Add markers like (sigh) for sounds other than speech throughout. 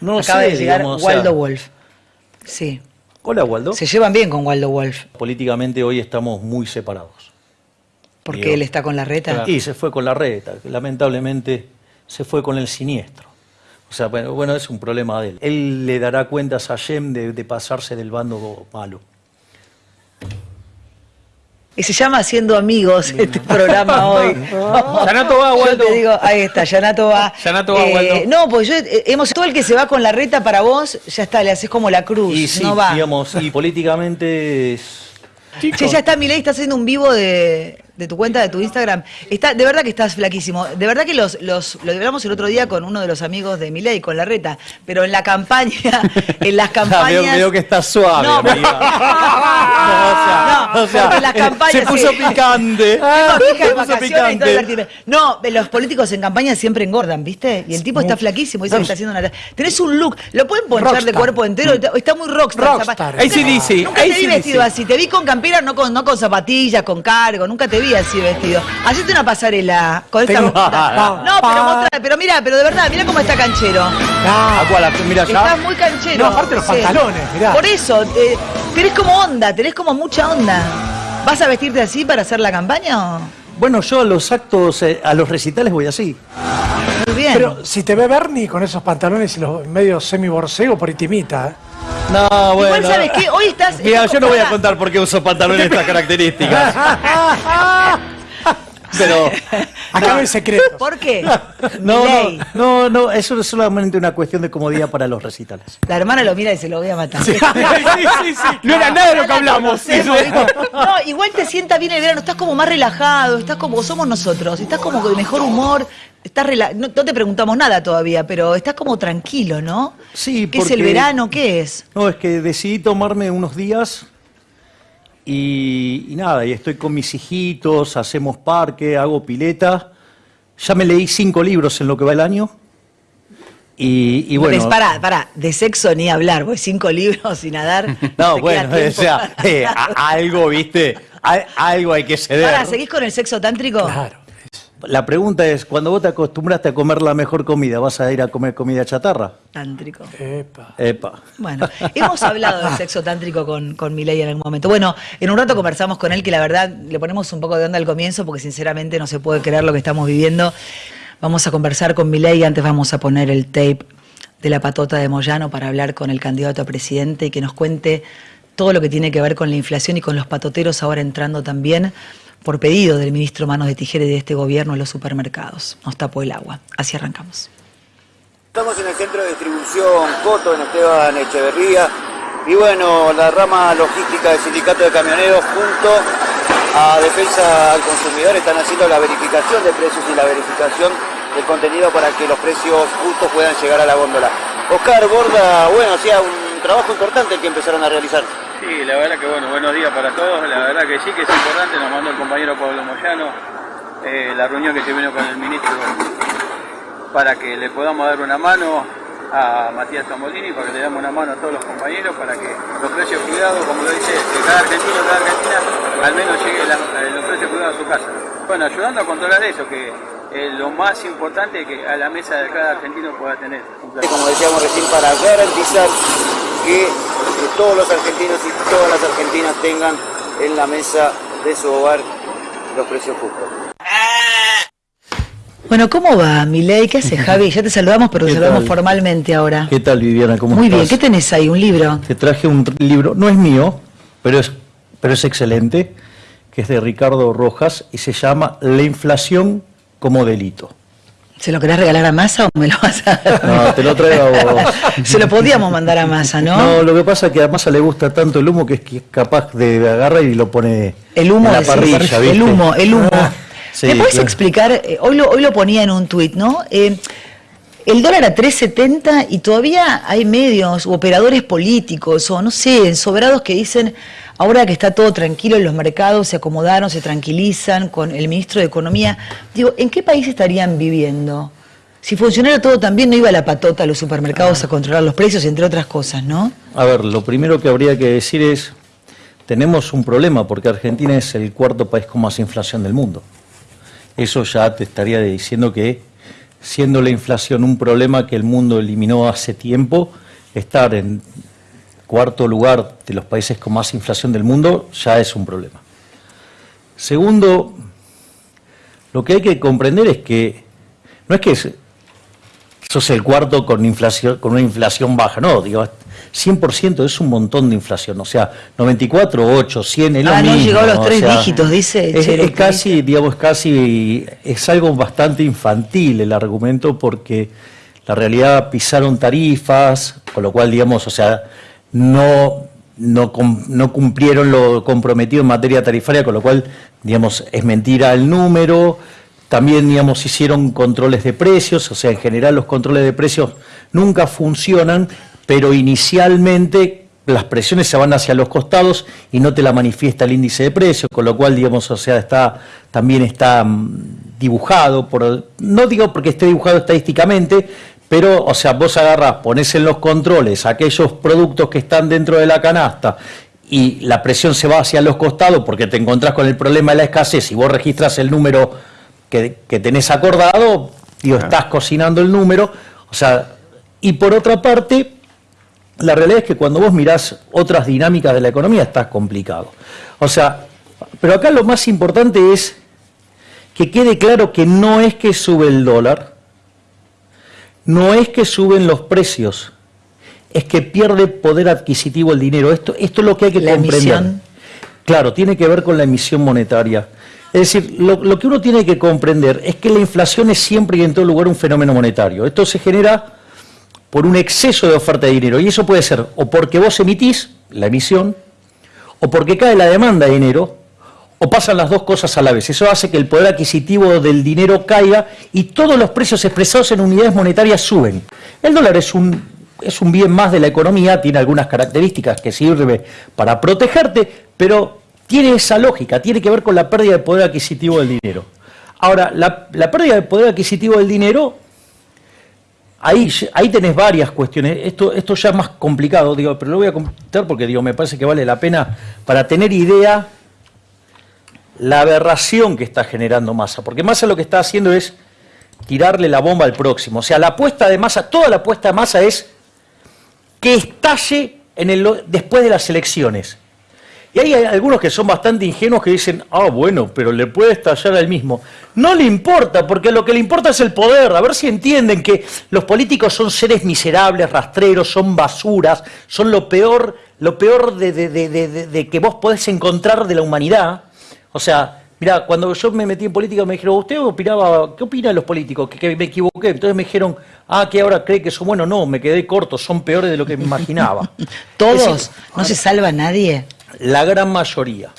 No Acaba sé, de llegar digamos, o sea- Waldo Wolf. Sí. Hola, Waldo. Se llevan bien con Waldo Wolf, Políticamente hoy estamos muy separados. porque Digo, él está con la reta. Y se fue con la reta, lamentablemente se fue con el siniestro. O sea, bueno, bueno, es un problema de él. Él le dará cuentas a Yem de, de pasarse del bando malo. Y se llama Haciendo Amigos este programa hoy. (laughs) Yanato va, Yo Waldo. te digo, ahí está, Yanato va. Yanato va, Waldo. No, pues yo, eh, hemos, todo el que se va con la reta para vos, ya está, le haces como la cruz, Y sí, no va. digamos, y políticamente es... Che, ya está, Milei, está haciendo un vivo de, de tu cuenta, de tu Instagram. Está, de verdad que estás flaquísimo. De verdad que los, los, lo hablamos el otro día con uno de los amigos de Milei, con la reta. Pero en la campaña, (laughs) en las campañas. veo, veo que está suave, No, amiga. (laughs) No, o sea, en las campañas. se puso sí. picante. (laughs) Se puso picante. No, los políticos en campaña siempre engordan, ¿viste? Y el tipo está flaquísimo, dice que está haciendo una. Tenés un look, lo pueden ponchar de cuerpo entero, está- muy rockstar. Rockstar. Nunca- AC/DC, Nunca te vi vestido así, te vi con campera, no con, no con zapatillas, con cargo, nunca te vi así vestido. Hacete una pasarela con esta. Tengo- No, no, pero mostrá, pero mira, pero de verdad, mira cómo está canchero. Ah, la- mira Estás ya. muy canchero. No, aparte los pantalones, mirá. Por eso, eh, tenés como onda, tenés como mucha onda. ¿Vas a vestirte así para hacer la campaña? o? Bueno, yo a los actos, eh, a los recitales voy así. Muy bien. Pero si te ve Bernie con esos pantalones y los medio semi-borcego, por ahí te imita, ¿eh? No, bueno. Igual, ¿sabes qué? Hoy estás. Mira, yo no voy a contar por qué uso pantalones de estas (laughs) características. (laughs) Pero (laughs) Acá no hay secretos. ¿Por qué? (laughs) no, no, no, no, eso es solamente una cuestión de comodidad para los recitales. La hermana lo mira y se lo voy a matar. (laughs) No era nada de lo que hablamos. No, igual te sienta bien el verano, estás como más relajado, estás como somos nosotros, estás como de mejor humor, estás rela- no, no te preguntamos nada todavía, pero estás como tranquilo, ¿no? Sí, ¿Qué es el porque- verano? ¿Qué es? No, es que decidí tomarme unos días y, y nada, y estoy con mis hijitos, hacemos parque, hago pileta. Ya me leí cinco libros en lo que va el año. Y, y bueno. Es para, para, de sexo ni hablar, voy cinco libros sin nadar. (laughs) No, te bueno, o sea, eh, a- algo, viste, A- algo hay que ceder. Para, ¿seguís con el sexo tántrico? Claro. La pregunta es, cuando vos te acostumbraste a comer la mejor comida, ¿vas a ir a comer comida chatarra? Tántrico. Epa. Epa. Bueno, hemos hablado del sexo tántrico con, con Milei en algún momento. Bueno, en un rato conversamos con él, que la verdad le ponemos un poco de onda al comienzo, porque sinceramente no se puede creer lo que estamos viviendo. Vamos a conversar con Milei, antes vamos a poner el tape de la patota de Moyano para hablar con el candidato a presidente y que nos cuente todo lo que tiene que ver con la inflación y con los patoteros ahora entrando también por pedido del ministro Manos de Tijera de este gobierno en los supermercados. Nos tapó el agua. Así arrancamos. Estamos en el centro de distribución Coto, en Esteban Echeverría. Y bueno, la rama logística del sindicato de camioneros junto a Defensa al Consumidor están haciendo la verificación de precios y la verificación del contenido para que los precios justos puedan llegar a la góndola. Oscar Borda, bueno, hacía un trabajo importante el que empezaron a realizar. Sí, la verdad que bueno, buenos días para todos, la verdad que sí que es importante, nos mandó el compañero Pablo Moyano, eh, la reunión que tuvimos con el ministro para que le podamos dar una mano a Matías Zamolini, para que le damos una mano a todos los compañeros, para que los precios cuidados, como lo dice, que cada argentino, cada argentina, al menos llegue eh, los precios cuidados a su casa. Bueno, ayudando a controlar eso, que es lo más importante que a la mesa de cada argentino pueda tener. Como decíamos recién, para garantizar que eh, todos los argentinos y todas las argentinas tengan en la mesa de su hogar los precios justos. Bueno, ¿cómo va, Milei? ¿Qué hace, (laughs) Javi? Ya te saludamos, pero te ¿Qué saludamos tal? formalmente ahora. ¿Qué tal, Viviana? ¿Cómo Muy estás? bien, ¿qué tenés ahí? ¿Un libro? Te traje un libro, no es mío, pero es, pero es excelente, que es de Ricardo Rojas y se llama La inflación como delito. ¿Se lo querés regalar a Massa o me lo vas a (laughs) dar? No, te lo traigo a vos. (laughs) Se lo podíamos mandar a Massa, ¿no? No, lo que pasa es que a Massa le gusta tanto el humo que es capaz de agarrar y lo pone El humo, en la parrilla, ¿viste? el humo, el humo. Sí, ¿Me puedes claro. explicar? eh, hoy, lo, hoy lo ponía en un tuit, ¿no? Eh, el dólar a 3.70 y todavía hay medios u operadores políticos o no sé, ensobrados que dicen, ahora que está todo tranquilo en los mercados, se acomodaron, se tranquilizan con el ministro de Economía. Digo, ¿en qué país estarían viviendo? Si funcionara todo tan bien, no iba la patota a los supermercados a controlar los precios, entre otras cosas, ¿no? A ver, lo primero que habría que decir es, tenemos un problema porque Argentina es el cuarto país con más inflación del mundo. Eso ya te estaría diciendo que siendo la inflación un problema que el mundo eliminó hace tiempo, estar en cuarto lugar de los países con más inflación del mundo ya es un problema. Segundo, lo que hay que comprender es que no es que sos el cuarto con, inflación, con una inflación baja, no, digo, 100% es un montón de inflación, o sea, 94, 8, 100 es lo Ah, no mismo. llegó a los tres sea, dígitos, dice Es, es casi, digamos, casi, es algo bastante infantil el argumento porque la realidad pisaron tarifas, con lo cual, digamos, o sea, no, no, no cumplieron lo comprometido en materia tarifaria, con lo cual, digamos, es mentira el número. También, digamos, hicieron controles de precios, o sea, en general los controles de precios nunca funcionan, pero inicialmente las presiones se van hacia los costados y no te la manifiesta el índice de precios, con lo cual, digamos, o sea, está, también está mm, dibujado, por, no digo porque esté dibujado estadísticamente, pero, o sea, vos agarrás, ponés en los controles aquellos productos que están dentro de la canasta y la presión se va hacia los costados porque te encontrás con el problema de la escasez y vos registras el número que, que tenés acordado, digo, estás cocinando el número, o sea, y por otra parte, la realidad es que cuando vos mirás otras dinámicas de la economía está complicado. O sea, pero acá lo más importante es que quede claro que no es que sube el dólar, no es que suben los precios, es que pierde poder adquisitivo el dinero. Esto, esto es lo que hay que La comprender. emisión. Claro, tiene que ver con la emisión monetaria. Es decir, lo, lo que uno tiene que comprender es que la inflación es siempre y en todo lugar un fenómeno monetario. Esto se genera por un exceso de oferta de dinero. Y eso puede ser o porque vos emitís la emisión, o porque cae la demanda de dinero, o pasan las dos cosas a la vez. Eso hace que el poder adquisitivo del dinero caiga y todos los precios expresados en unidades monetarias suben. El dólar es un, es un bien más de la economía, tiene algunas características que sirve para protegerte, pero tiene esa lógica, tiene que ver con la pérdida de poder adquisitivo del dinero. Ahora, la, la pérdida de poder adquisitivo del dinero Ahí, ahí tenés varias cuestiones. Esto, esto ya es más complicado, digo, pero lo voy a comentar porque digo, me parece que vale la pena para tener idea la aberración que está generando Massa. Porque Massa lo que está haciendo es tirarle la bomba al próximo. O sea, la apuesta de Massa, toda la apuesta de Massa es que estalle en el, después de las elecciones. Y hay algunos que son bastante ingenuos que dicen, ah, bueno, pero le puede estallar al mismo. No le importa, porque lo que le importa es el poder. A ver si entienden que los políticos son seres miserables, rastreros, son basuras, son lo peor, lo peor de, de- de- de- que vos podés encontrar de la humanidad. O sea, mira, cuando yo me metí en política me dijeron, ¿usted opinaba, qué opinan los políticos? Que, que me equivoqué. Entonces me dijeron, ah, que ahora cree que son buenos. No, me quedé corto, son peores de lo que me imaginaba. (laughs) Todos, decir, no se salva nadie. la gran mayoría.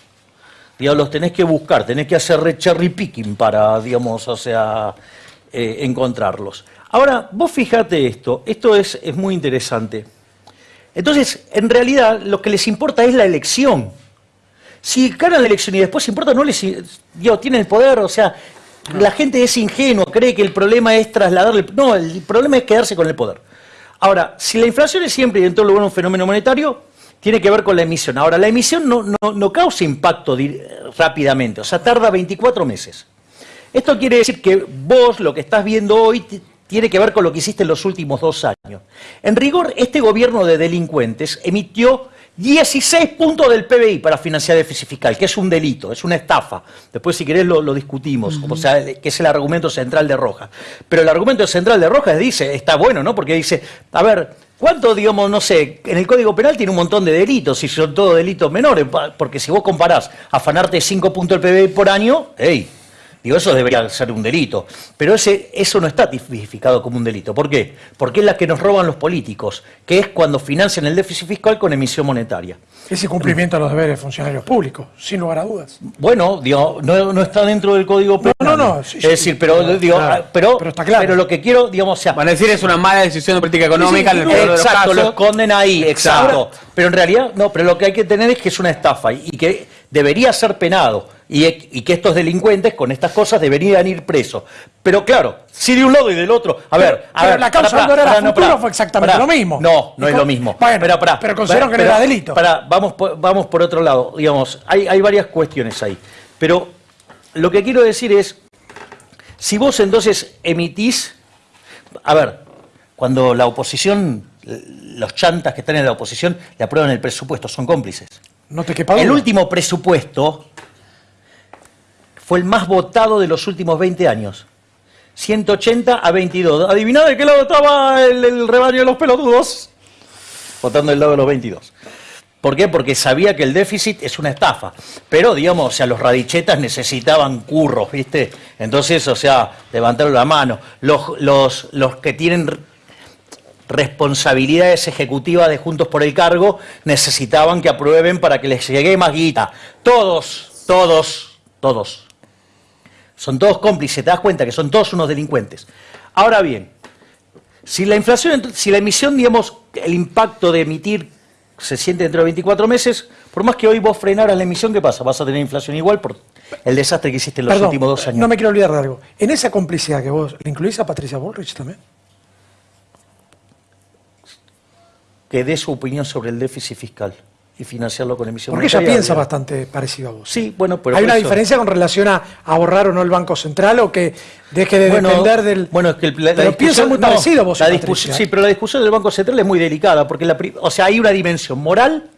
Digamos, los tenés que buscar, tenés que hacer re- cherry picking para, digamos, o sea, eh, encontrarlos. Ahora, vos fijate esto, esto es, es muy interesante. Entonces, en realidad, lo que les importa es la elección. Si ganan la elección y después importa, no les, digo, tienen el poder, o sea, la gente es ingenua, cree que el problema es trasladarle, no, el problema es quedarse con el poder. Ahora, si la inflación es siempre y en todo lugar un fenómeno monetario, tiene que ver con la emisión. Ahora, la emisión no, no- no causa impacto rápidamente, o sea, tarda 24 meses. Esto quiere decir que vos lo que estás viendo hoy ti- tiene que ver con lo que hiciste en los últimos dos años. En rigor, este gobierno de delincuentes emitió 16 puntos del PBI para financiar déficit fiscal, que es un delito, es una estafa. Después, si querés, lo, lo discutimos, o sea, que es el argumento central de Rojas. Pero el argumento central de Rojas dice, está bueno, ¿no? Porque dice, a ver, ¿cuánto, digamos, no sé, en el Código Penal tiene un montón de delitos, y son todos delitos menores, porque si vos comparás afanarte 5 puntos del PBI por año, hey, Digo, eso debería ser un delito. Pero ese, eso no está tipificado como un delito. ¿Por qué? Porque es la que nos roban los políticos, que es cuando financian el déficit fiscal con emisión monetaria. Ese cumplimiento de los deberes de funcionarios públicos, sin lugar a dudas. Bueno, digo, no, no está dentro del código penal. no, no, sí, es sí, decir, pero, claro, digo, claro. ah, pero, Pero está claro. pero lo que quiero, digamos, o sea, Van a decir es una mala decisión de política económica en el peor de los Exacto, lo casos. esconden ahí, exacto. Exacto. Pero en realidad, no, pero lo que hay que tener es que es una estafa y que debería ser penado y, y que estos delincuentes con estas cosas deberían ir presos. Pero claro, si de un lado y del otro, a ver, a pero ver, la causa pará, del dólar pará, a no, futuro fue exactamente lo mismo. No, no es lo mismo. Bueno, pero, pero consideraron que no era pero- delito. vamos, por- vamos por otro lado, digamos, hay, hay varias cuestiones ahí. Pero lo que quiero decir es, si vos entonces emitís a ver, cuando la oposición, los chantas que están en la oposición le aprueban el presupuesto, son cómplices. No te quepa El último presupuesto fue el más votado de los últimos 20 años. 180 a 22. Adiviná de qué lado estaba el, el rebaño de los pelotudos. Votando del lado de los 22. ¿Por qué? Porque sabía que el déficit es una estafa. Pero, digamos, o sea, los radichetas necesitaban curros, ¿viste? Entonces, o sea, levantaron la mano. Los, los, los que tienen responsabilidades ejecutivas de Juntos por el Cargo necesitaban que aprueben para que les llegue más guita. Todos, todos, todos. Son todos cómplices, te das cuenta que son todos unos delincuentes. Ahora bien, si la inflación, si la emisión, digamos, el impacto de emitir se siente dentro de 24 meses, por más que hoy vos frenaras la emisión, ¿qué pasa? Vas a tener inflación igual por el desastre que hiciste en los Perdón, últimos dos años. no me quiero olvidar de algo. En esa complicidad que vos, ¿le incluís a Patricia Bullrich también? Que dé su opinión sobre el déficit fiscal y financiarlo con emisión Porque ella piensa bastante parecido a vos. Sí, bueno, pero ¿Hay una eso- diferencia con relación a ahorrar o no el Banco Central o que deje de Bueno, depender del... Bueno, es que la, la Pero piensa discusión- muy no, parecido vos y la. Sí, pero la discusión del Banco Central es muy delicada, porque la, o sea, hay una dimensión moral,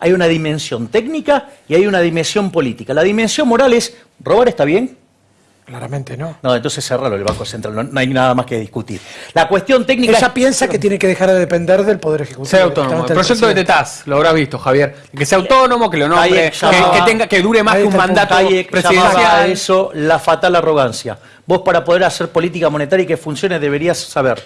hay una dimensión técnica y hay una dimensión política. La dimensión moral es, ¿robar está bien? Claramente no. No, entonces cerralo el Banco Central, no, no hay nada más que discutir. La cuestión técnica Ella es- piensa que tiene que dejar de depender del Poder Ejecutivo. Ser autónomo. El proyecto de. Tetaz, lo habrás visto, Javier. Que sea autónomo, que lo nombre, Hayek que, llamaba- que tenga, que dure más que un mandato llamaba a presidencial. eso la fatal arrogancia. Vos para poder hacer política monetaria y que funcione deberías saber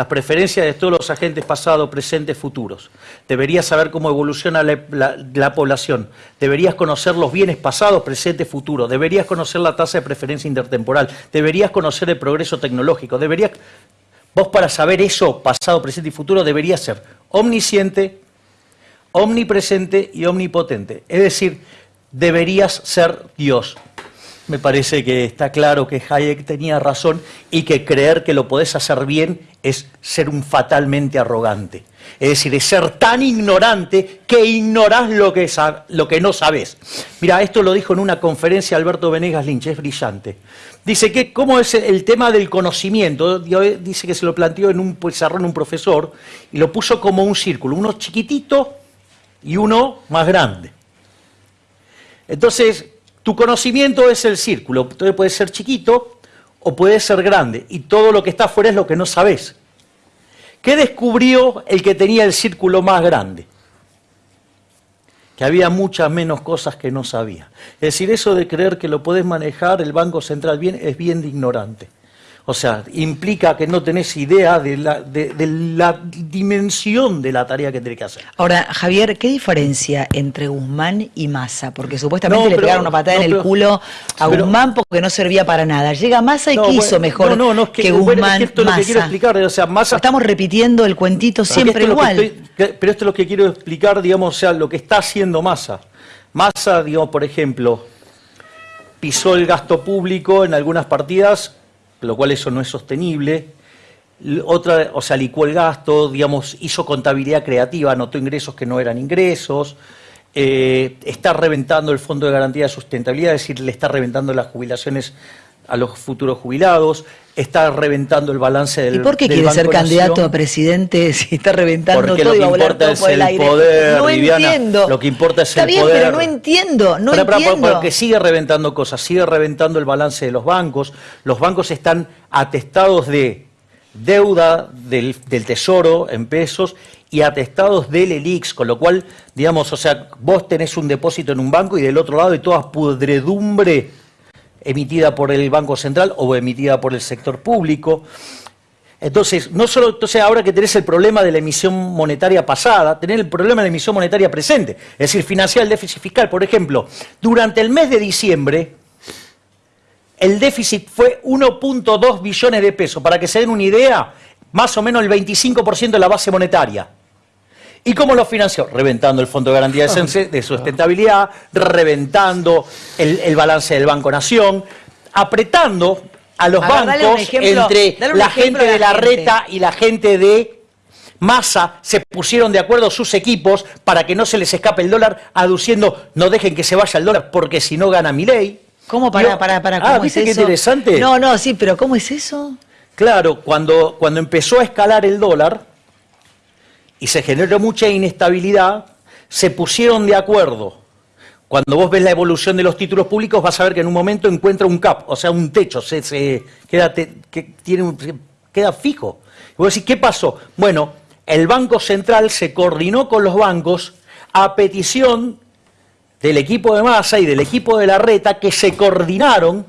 las preferencias de todos los agentes pasados, presentes, futuros. Deberías saber cómo evoluciona la, la- la población. Deberías conocer los bienes pasados, presentes, futuros. Deberías conocer la tasa de preferencia intertemporal. Deberías conocer el progreso tecnológico. Deberías, vos para saber eso, pasado, presente y futuro, deberías ser omnisciente, omnipresente y omnipotente. Es decir, deberías ser Dios. Me parece que está claro que Hayek tenía razón y que creer que lo podés hacer bien es ser un fatalmente arrogante. Es decir, es ser tan ignorante que ignorás lo que, lo que no sabés. Mira, esto lo dijo en una conferencia Alberto Venegas Lynch, es brillante. Dice que cómo es el tema del conocimiento. Dice que se lo planteó en un pizarrón un profesor y lo puso como un círculo, uno chiquitito y uno más grande. Entonces, tu conocimiento es el círculo, entonces puede ser chiquito o puede ser grande, y todo lo que está afuera es lo que no sabes. ¿Qué descubrió el que tenía el círculo más grande? Que había muchas menos cosas que no sabía. Es decir, eso de creer que lo podés manejar el Banco Central bien es bien de ignorante. O sea, implica que no tenés idea de la, de- de la dimensión de la tarea que tenés que hacer. Ahora, Javier, ¿qué diferencia entre Guzmán y Massa? Porque supuestamente No, le pero- pegaron una patada no, en el pero- culo a pero- Guzmán porque no servía para nada. Llega Massa y No, ¿qué bueno, mejor es que- que bueno, es que Guzmán esto es lo que quiero explicar, o sea, Massa- Estamos repitiendo el cuentito siempre igual. estoy- pero esto es lo que quiero explicar, digamos, o sea, lo que está haciendo Massa. Massa, digamos, por ejemplo, pisó el gasto público en algunas partidas, lo cual eso no es sostenible. Otra, o sea, licuó el gasto, digamos, hizo contabilidad creativa, anotó ingresos que no eran ingresos, eh, está reventando el Fondo de Garantía de Sustentabilidad, es decir, le está reventando las jubilaciones a los futuros jubilados, está reventando el balance del ¿Y por qué quiere ser candidato a presidente (laughs) si está reventando Porque todo lo y que va a volar importa todo es por el, el aire? poder, no Viviana. entiendo. Lo que importa es Está el bien, poder. pero no entiendo, no entiendo. Porque sigue reventando cosas, sigue reventando el balance de los bancos. Los bancos están atestados de deuda del, del tesoro en pesos y atestados del ELIX, con lo cual, digamos, o sea, vos tenés un depósito en un banco y del otro lado hay toda pudredumbre emitida por el Banco Central o emitida por el sector público. Entonces, no solo, entonces ahora que tenés el problema de la emisión monetaria pasada, tenés el problema de la emisión monetaria presente, es decir, financiar el déficit fiscal. Por ejemplo, durante el mes de diciembre, el déficit fue 1.2 billones de pesos. Para que se den una idea, más o menos el 25% de la base monetaria. ¿Y cómo lo financió? Reventando el Fondo de Garantía de Sustentabilidad, reventando el, el balance del Banco Nación, apretando a los A ver, bancos ejemplo, entre la gente de la gente. reta y la gente de Massa se pusieron de acuerdo sus equipos para que no se les escape el dólar, aduciendo no dejen que se vaya el dólar porque si no gana mi ley. ¿Cómo para, para, para, cómo Ah, es ¿viste qué eso? interesante? No, no, sí, pero ¿cómo es eso? Claro, cuando, cuando empezó a escalar el dólar y se generó mucha inestabilidad, se pusieron de acuerdo. Cuando vos ves la evolución de los títulos públicos, vas a ver que en un momento encuentra un cap, o sea, un techo, se, queda, fijo. Y vos decís, ¿qué pasó? Bueno, el Banco Central se coordinó con los bancos a petición del equipo de Massa y del equipo de la Reta que se coordinaron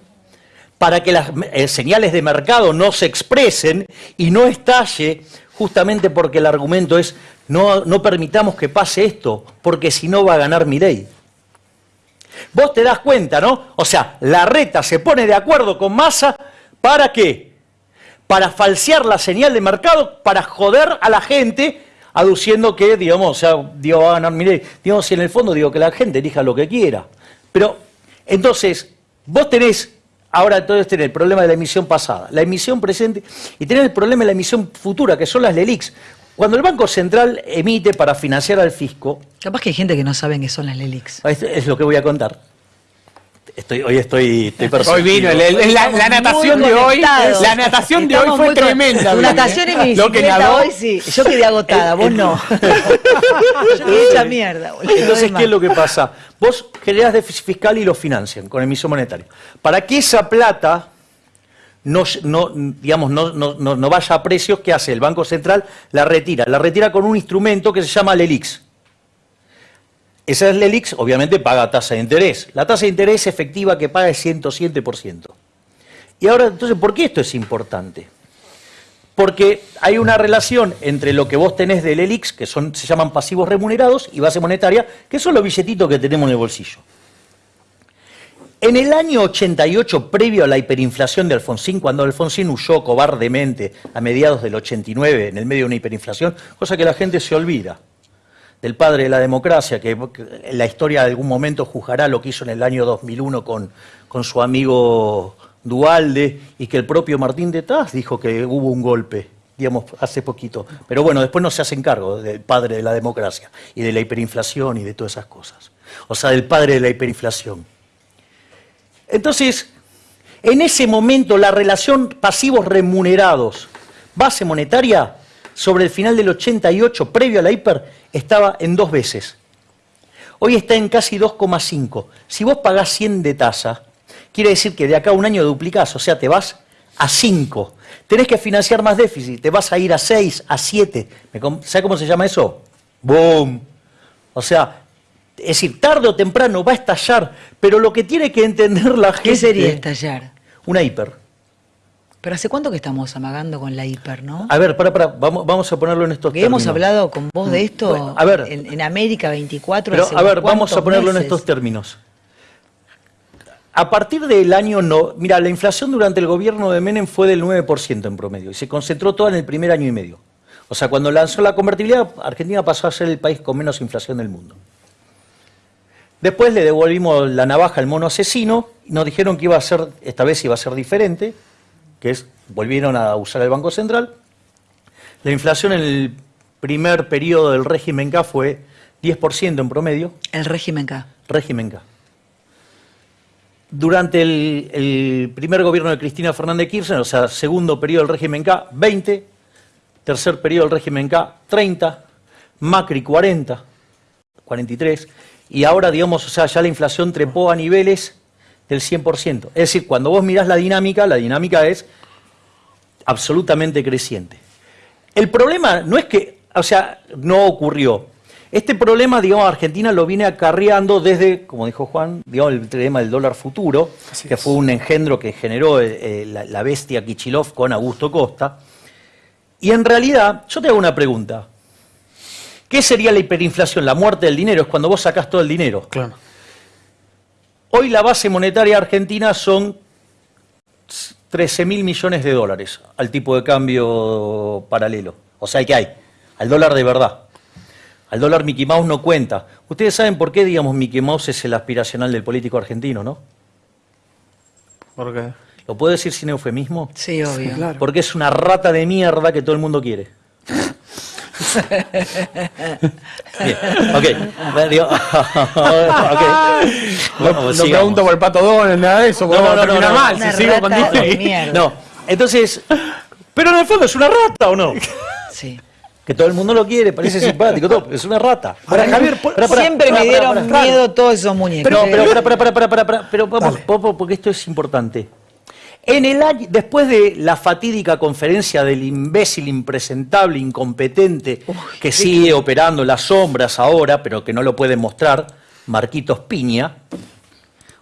para que las eh, señales de mercado no se expresen y no estalle, justamente porque el argumento es no, no permitamos que pase esto, porque si no va a ganar mi ley. Vos te das cuenta, ¿no? O sea, la reta se pone de acuerdo con Massa para qué? Para falsear la señal de mercado, para joder a la gente, aduciendo que, digamos, o sea, digo, va a ganar mi ley. Digamos, si en el fondo digo que la gente elija lo que quiera. Pero, entonces, vos tenés, ahora entonces tenés el problema de la emisión pasada, la emisión presente, y tenés el problema de la emisión futura, que son las LELIX. Cuando el Banco Central emite para financiar al fisco, Capaz que hay gente que no sabe qué son las LELIX. es, es lo que voy a contar. Estoy, hoy estoy, estoy Hoy vino, el- el- la, natación de hoy, la natación de hoy fue tremenda. Tu natación y mi (laughs) Lo que bicicleta nadó, hoy sí. Yo quedé agotada, vos no. (laughs) Yo quedé hecha mierda, boludo. Entonces, ¿qué es lo que pasa? Vos generás déficit fiscal y lo financian con emisión monetaria. Para que esa plata no, no, digamos, no, no- no- no vaya a precios, ¿qué hace? El Banco Central la retira. La retira con un instrumento que se llama LELIX. Esa es LELIX, obviamente paga tasa de interés. La tasa de interés efectiva que paga es 107%. Y ahora, entonces, ¿por qué esto es importante? Porque hay una relación entre lo que vos tenés del ELIX, que son, se llaman pasivos remunerados, y base monetaria, que son los billetitos que tenemos en el bolsillo. En el año 88, previo a la hiperinflación de Alfonsín, cuando Alfonsín huyó cobardemente a mediados del 89 en el medio de una hiperinflación, cosa que la gente se olvida, del padre de la democracia, que que la historia de algún momento juzgará lo que hizo en el año 2001 con, con su amigo Dualde y que el propio Martín de Taz dijo que hubo un golpe, digamos, hace poquito. Pero bueno, después no se hacen cargo del padre de la democracia y de la hiperinflación y de todas esas cosas. O sea, del padre de la hiperinflación. Entonces, en ese momento la relación pasivos remunerados, base monetaria, sobre el final del 88, previo a la hiper, estaba en dos veces. Hoy está en casi 2,5. Si vos pagás 100 de tasa, quiere decir que de acá a un año duplicás, o sea, te vas a 5. Tenés que financiar más déficit, te vas a ir a 6, a 7. ¿Sabes cómo se llama eso? ¡Boom! O sea, es decir, tarde o temprano va a estallar, pero lo que tiene que entender la gente... ¿Qué sería estallar? Una hiper. Pero ¿hace cuánto que estamos amagando con la hiper, no? A ver, para, para, vamos, vamos a ponerlo en estos hemos términos. hablado con vos de esto Bueno, a ver. en, en América 24. Pero hace a ver, vamos a ponerlo en estos términos. A partir del año no, mira, la inflación durante el gobierno de Menem fue del 9% en promedio y se concentró toda en el primer año y medio. O sea, cuando lanzó la convertibilidad, Argentina pasó a ser el país con menos inflación del mundo. Después le devolvimos la navaja al mono asesino y nos dijeron que iba a ser, esta vez iba a ser diferente, que es, volvieron a usar el Banco Central. La inflación en el primer periodo del régimen K fue 10% en promedio, El régimen K. régimen K. Durante el, el primer gobierno de Cristina Fernández de Kirchner, o sea, segundo periodo del régimen K, 20, tercer periodo del régimen K, 30, Macri 40, 43, y ahora, digamos, o sea, ya la inflación trepó a niveles del 100%. Es decir, cuando vos mirás la dinámica, la dinámica es absolutamente creciente. El problema no es que, o sea, no ocurrió. Este problema, digamos, Argentina lo viene acarreando desde, como dijo Juan, digamos, el tema del dólar futuro, Así que es. fue un engendro que generó eh, eh, la, la bestia Kichilov con Augusto Costa. Y en realidad, yo te hago una pregunta. ¿Qué sería la hiperinflación? La muerte del dinero es cuando vos sacás todo el dinero. Claro. Hoy la base monetaria argentina son 13 mil millones de dólares al tipo de cambio paralelo. O sea, que hay, al dólar de verdad. Al dólar Mickey Mouse no cuenta. Ustedes saben por qué, digamos, Mickey Mouse es el aspiracional del político argentino, ¿no? ¿Por qué? ¿Lo puedo decir sin eufemismo? Sí, obvio. claro. (laughs) Porque es una rata de mierda que todo el mundo quiere. Bien, (laughs) ok. (laughs) Bueno, digo, ok. Bueno, No, no sigamos. pregunto por el pato Donald, nada de eso, porque No, no, no, no. mal. Si sigo con Disney. No, entonces, Pero en el fondo es una rata, ¿o no? Sí. Que todo el mundo lo quiere, parece simpático, todo, es una rata. Ahora, Javier, Pará, pará, Siempre pará, me dieron miedo todos esos muñecos. no, ¿eh? pero para, para, para, para, para, para, pero vamos, porque esto es importante. En el año, después de la fatídica conferencia del imbécil, impresentable, incompetente, que sigue operando las sombras ahora, pero que no lo puede mostrar, Marquitos Piña,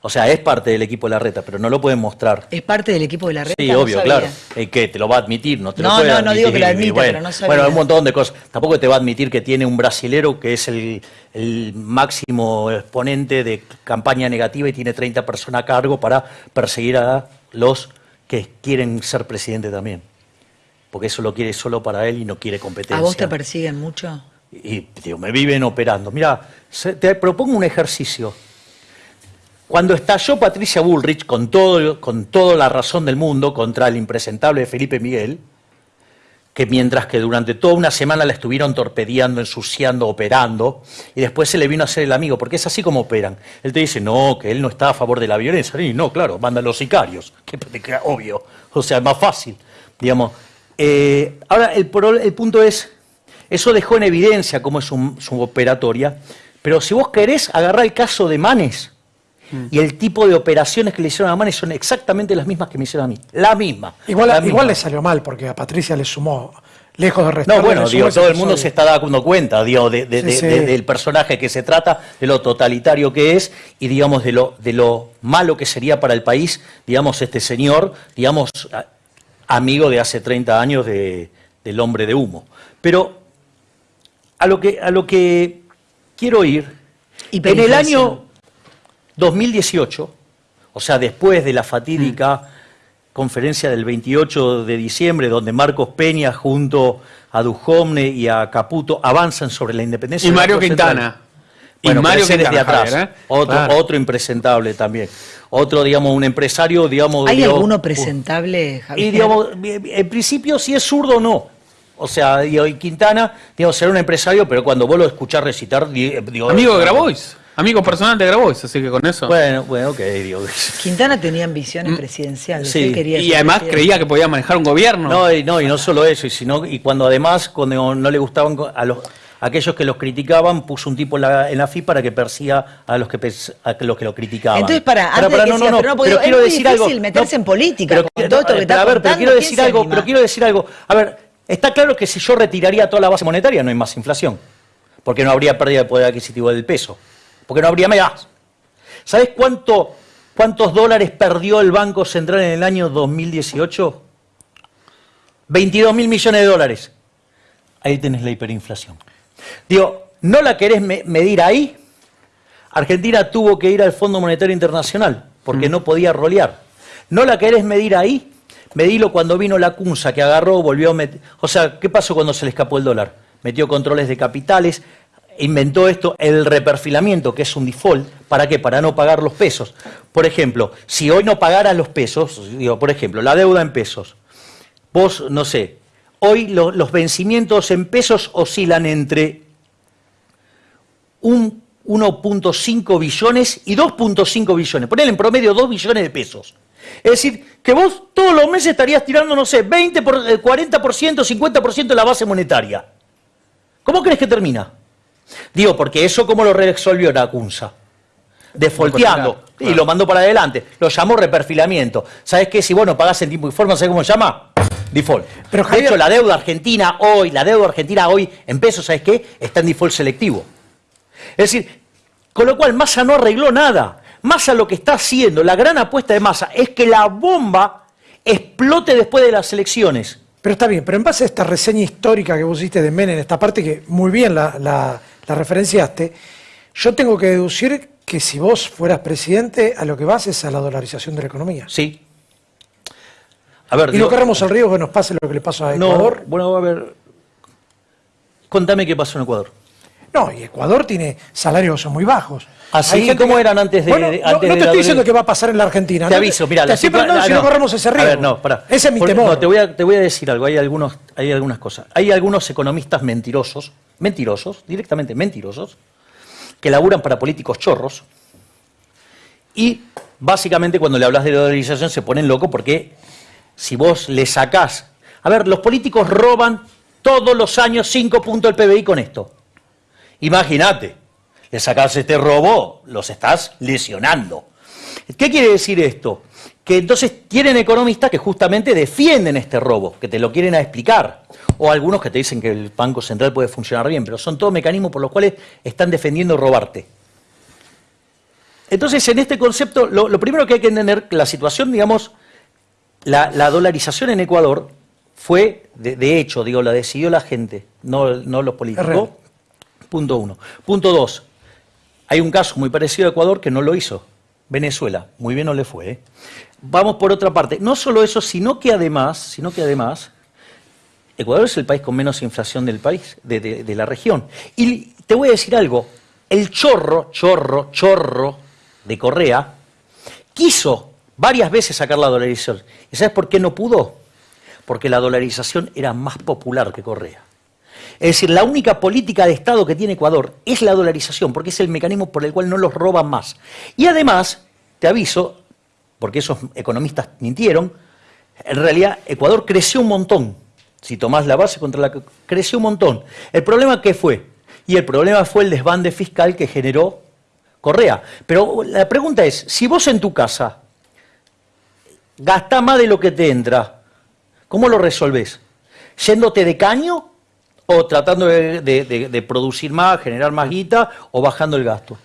o sea, es parte del equipo de la reta, pero no lo pueden mostrar. ¿Es parte del equipo de la red? Sí, obvio, claro. Eh, que te lo va a admitir, no te lo No, puede no, no digo que lo admitir, y admita, bueno, pero no sabía. Bueno, un montón de cosas. Tampoco te va a admitir que tiene un brasilero que es el, el máximo exponente de campaña negativa y tiene 30 personas a cargo para perseguir a los que quieren ser presidente también. Porque eso lo quiere solo para él y no quiere competencia. ¿A vos te persiguen mucho? Y digo, me viven operando. Mira, te propongo un ejercicio. Cuando estalló Patricia Bullrich con, todo, con toda la razón del mundo contra el impresentable Felipe Miguel, que mientras que durante toda una semana la estuvieron torpedeando, ensuciando, operando, y después se le vino a hacer el amigo, porque es así como operan. Él te dice, no, que él no está a favor de la violencia. Y no, claro, mandan los sicarios, (laughs) que, que obvio, o sea, es más fácil, digamos. Eh, ahora, el, el punto es, eso dejó en evidencia cómo es su, su operatoria, pero si vos querés agarrar el caso de Manes, y el tipo de operaciones que le hicieron a Manes son exactamente las mismas que me hicieron a mí. La misma. Igual, la igual misma. le salió mal porque a Patricia le sumó, lejos de restar. No, bueno, digo, todo el mundo se está dando cuenta, digo, de- de- Sí, de- sí. de- del personaje que se trata, de lo totalitario que es y, digamos, de lo, de lo malo que sería para el país, digamos, este señor, digamos, amigo de hace 30 años de- del hombre de humo. Pero a lo que, a lo que quiero ir, en el año 2018, o sea, después de la fatídica conferencia del 28 de diciembre, donde Marcos Peña junto a Dujovne y a Caputo avanzan sobre la independencia. Y Mario Central. Quintana. Bueno, y Mario desde Quintana, atrás. Javier, ¿eh? otro, Claro. otro impresentable también. Otro, digamos, un empresario, digamos... ¿Hay digo, alguno presentable, Javier? y digamos, en principio si es zurdo o no. O sea, y Quintana, digamos, será un empresario, pero cuando vos lo escuchás recitar, di- digo... Amigo de Grabois. Amigo personal de Grabois, así que con eso. Bueno, bueno, ok, digo. Quintana tenía ambiciones presidenciales. Mm, sí. él quería y además presidente. creía que podía manejar un gobierno. No, y no, y no solo eso, y, sino, y cuando además, cuando no le gustaban a los aquellos que los criticaban, puso un tipo en la, en la FI para que persiga a los que, a los, que lo criticaban. Entonces, para, antes de que sigas, pero no, porque digo, es muy difícil meterse en política con todo esto que pero, está a ver, pero quiero ¿quién decir algo, anima? pero quiero decir algo. A ver, está claro que si yo retiraría toda la base monetaria no hay más inflación, porque no habría pérdida de poder adquisitivo del peso, porque no habría más. ¿Sabes cuánto, cuántos dólares perdió el Banco Central en el año 2018? 22 mil millones de dólares. Ahí tenés la hiperinflación. Digo, ¿no la querés me- medir ahí? Argentina tuvo que ir al Fondo Monetario Internacional porque no podía rolear. ¿No la querés medir ahí? Medilo cuando vino la CUNSA, que agarró, volvió a meter... O sea, ¿qué pasó cuando se le escapó el dólar? Metió controles de capitales, inventó esto, el reperfilamiento, que es un default. ¿Para qué? Para no pagar los pesos. Por ejemplo, si hoy no pagaras los pesos, digo, por ejemplo, la deuda en pesos, vos, no sé, hoy lo- los vencimientos en pesos oscilan entre un 1.5 billones y 2.5 billones. Ponele en promedio 2 billones de pesos. Es decir, que vos todos los meses estarías tirando, no sé, 20 por, eh, 40%, 50% de la base monetaria. ¿Cómo crees que termina? Digo, porque eso cómo lo resolvió la CUNSA. Defolteando. Claro, Y lo mandó para adelante. Lo llamó reperfilamiento. ¿Sabes qué? Si vos no pagás en tiempo y forma, ¿sabes cómo se llama? Default. Pero, de Javier- hecho, la deuda argentina hoy, la deuda argentina hoy en pesos, ¿sabes qué? Está en default selectivo. Es decir, con lo cual Massa no arregló nada. Massa lo que está haciendo, la gran apuesta de Massa, es que la bomba explote después de las elecciones. Pero está bien, pero en base a esta reseña histórica que vos hiciste de Menem, esta parte que muy bien la, la- la referenciaste, yo tengo que deducir que si vos fueras presidente, a lo que vas es a la dolarización de la economía. Sí. A ver, Y digo- no corremos el riesgo que nos pase lo que le pasó a no, Ecuador. bueno, a ver. Contame qué pasó en Ecuador. No, y Ecuador tiene salarios muy bajos. ¿Ah, sí? Hay gente ¿Cómo que- eran antes de- Bueno, no, te estoy diciendo que va a pasar en la Argentina. Te ¿no? aviso, mira, Te si no corremos ese riesgo. A ver, no, pará. Ese es mi temor. no, te, voy a, te voy a decir algo. Hay, algunos, hay algunas cosas. Hay algunos economistas mentirosos, mentirosos, directamente mentirosos, que laburan para políticos chorros. Y básicamente cuando le hablas de dolarización se ponen locos porque si vos le sacás A ver, los políticos roban todos los años 5 puntos del PBI con esto. Imagínate, le sacas este robo, los estás lesionando. ¿Qué quiere decir esto? Que entonces tienen economistas que justamente defienden este robo, que te lo quieren explicar. O algunos que te dicen que el Banco Central puede funcionar bien, pero son todos mecanismos por los cuales están defendiendo robarte. Entonces, en este concepto, lo, primero que hay que entender, la situación, digamos, la, la dolarización en Ecuador fue, de, de, hecho, digo, la decidió la gente, no, no los políticos. Punto uno. Punto dos, hay un caso muy parecido a Ecuador que no lo hizo. Venezuela, muy bien no le fue. ¿eh? Vamos por otra parte. No solo eso, sino que además, sino que además, Ecuador es el país con menos inflación del país, de, de, de la región. Y te voy a decir algo, el chorro, chorro, chorro de Correa quiso varias veces sacar la dolarización. ¿Y sabes por qué no pudo? Porque la dolarización era más popular que Correa. Es decir, la única política de Estado que tiene Ecuador es la dolarización, porque es el mecanismo por el cual no los roban más. Y además, te aviso, porque esos economistas mintieron, en realidad Ecuador creció un montón. Si tomás la base contra la que creció un montón. El problema qué fue? Y el problema fue el desbande fiscal que generó Correa. Pero la pregunta es, si vos en tu casa gastás más de lo que te entra, ¿cómo lo resolvés? ¿Yéndote de caño o tratando de, de, de, de, producir más, generar más guita o bajando el gasto?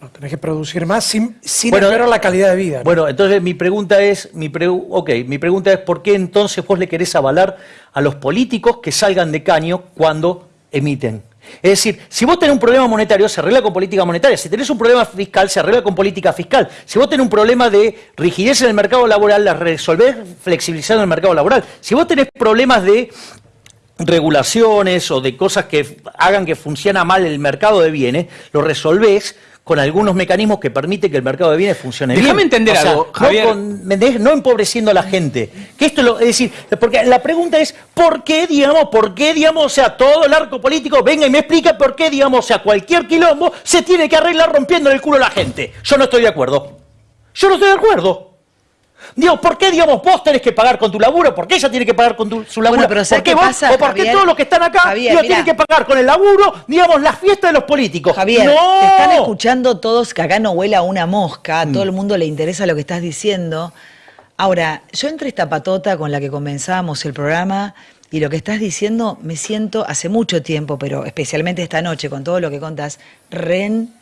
No, tenés que producir más sin, sin bueno, la calidad de vida. ¿no? Bueno, entonces mi pregunta es, mi pre, mi pregunta es ¿por qué entonces vos le querés avalar a los políticos que salgan de caño cuando emiten? Es decir, si vos tenés un problema monetario, se arregla con política monetaria. Si tenés un problema fiscal, se arregla con política fiscal. Si vos tenés un problema de rigidez en el mercado laboral, la resolvés flexibilizando el mercado laboral. Si vos tenés problemas de regulaciones o de cosas que hagan que funcione mal el mercado de bienes, lo resolvés con algunos mecanismos que permiten que el mercado de bienes funcione Déjame bien. entender o sea, algo, no, Javier. con, no, empobreciendo a la gente. Que esto lo, es decir, porque la pregunta es, ¿por qué, digamos, por qué, digamos, o sea, todo el arco político venga y me explica por qué, digamos, o sea, cualquier quilombo se tiene que arreglar rompiendo el culo a la gente? Yo no estoy de acuerdo. Yo no estoy de acuerdo. Digo, ¿por qué, digamos, vos tenés que pagar con tu laburo? ¿Por qué ella tiene que pagar con tu, su laburo? Bueno, pero ¿Por qué vos? pasa, ¿O por qué todos los que están acá Javier, digo, mirá. tienen que pagar con el laburo, digamos, las fiestas de los políticos? Javier, no. te están escuchando todos que acá no huela una mosca, a Mm. todo el mundo le interesa lo que estás diciendo. Ahora, yo entre esta patota con la que comenzamos el programa y lo que estás diciendo, me siento hace mucho tiempo, pero especialmente esta noche con todo lo que contás, ren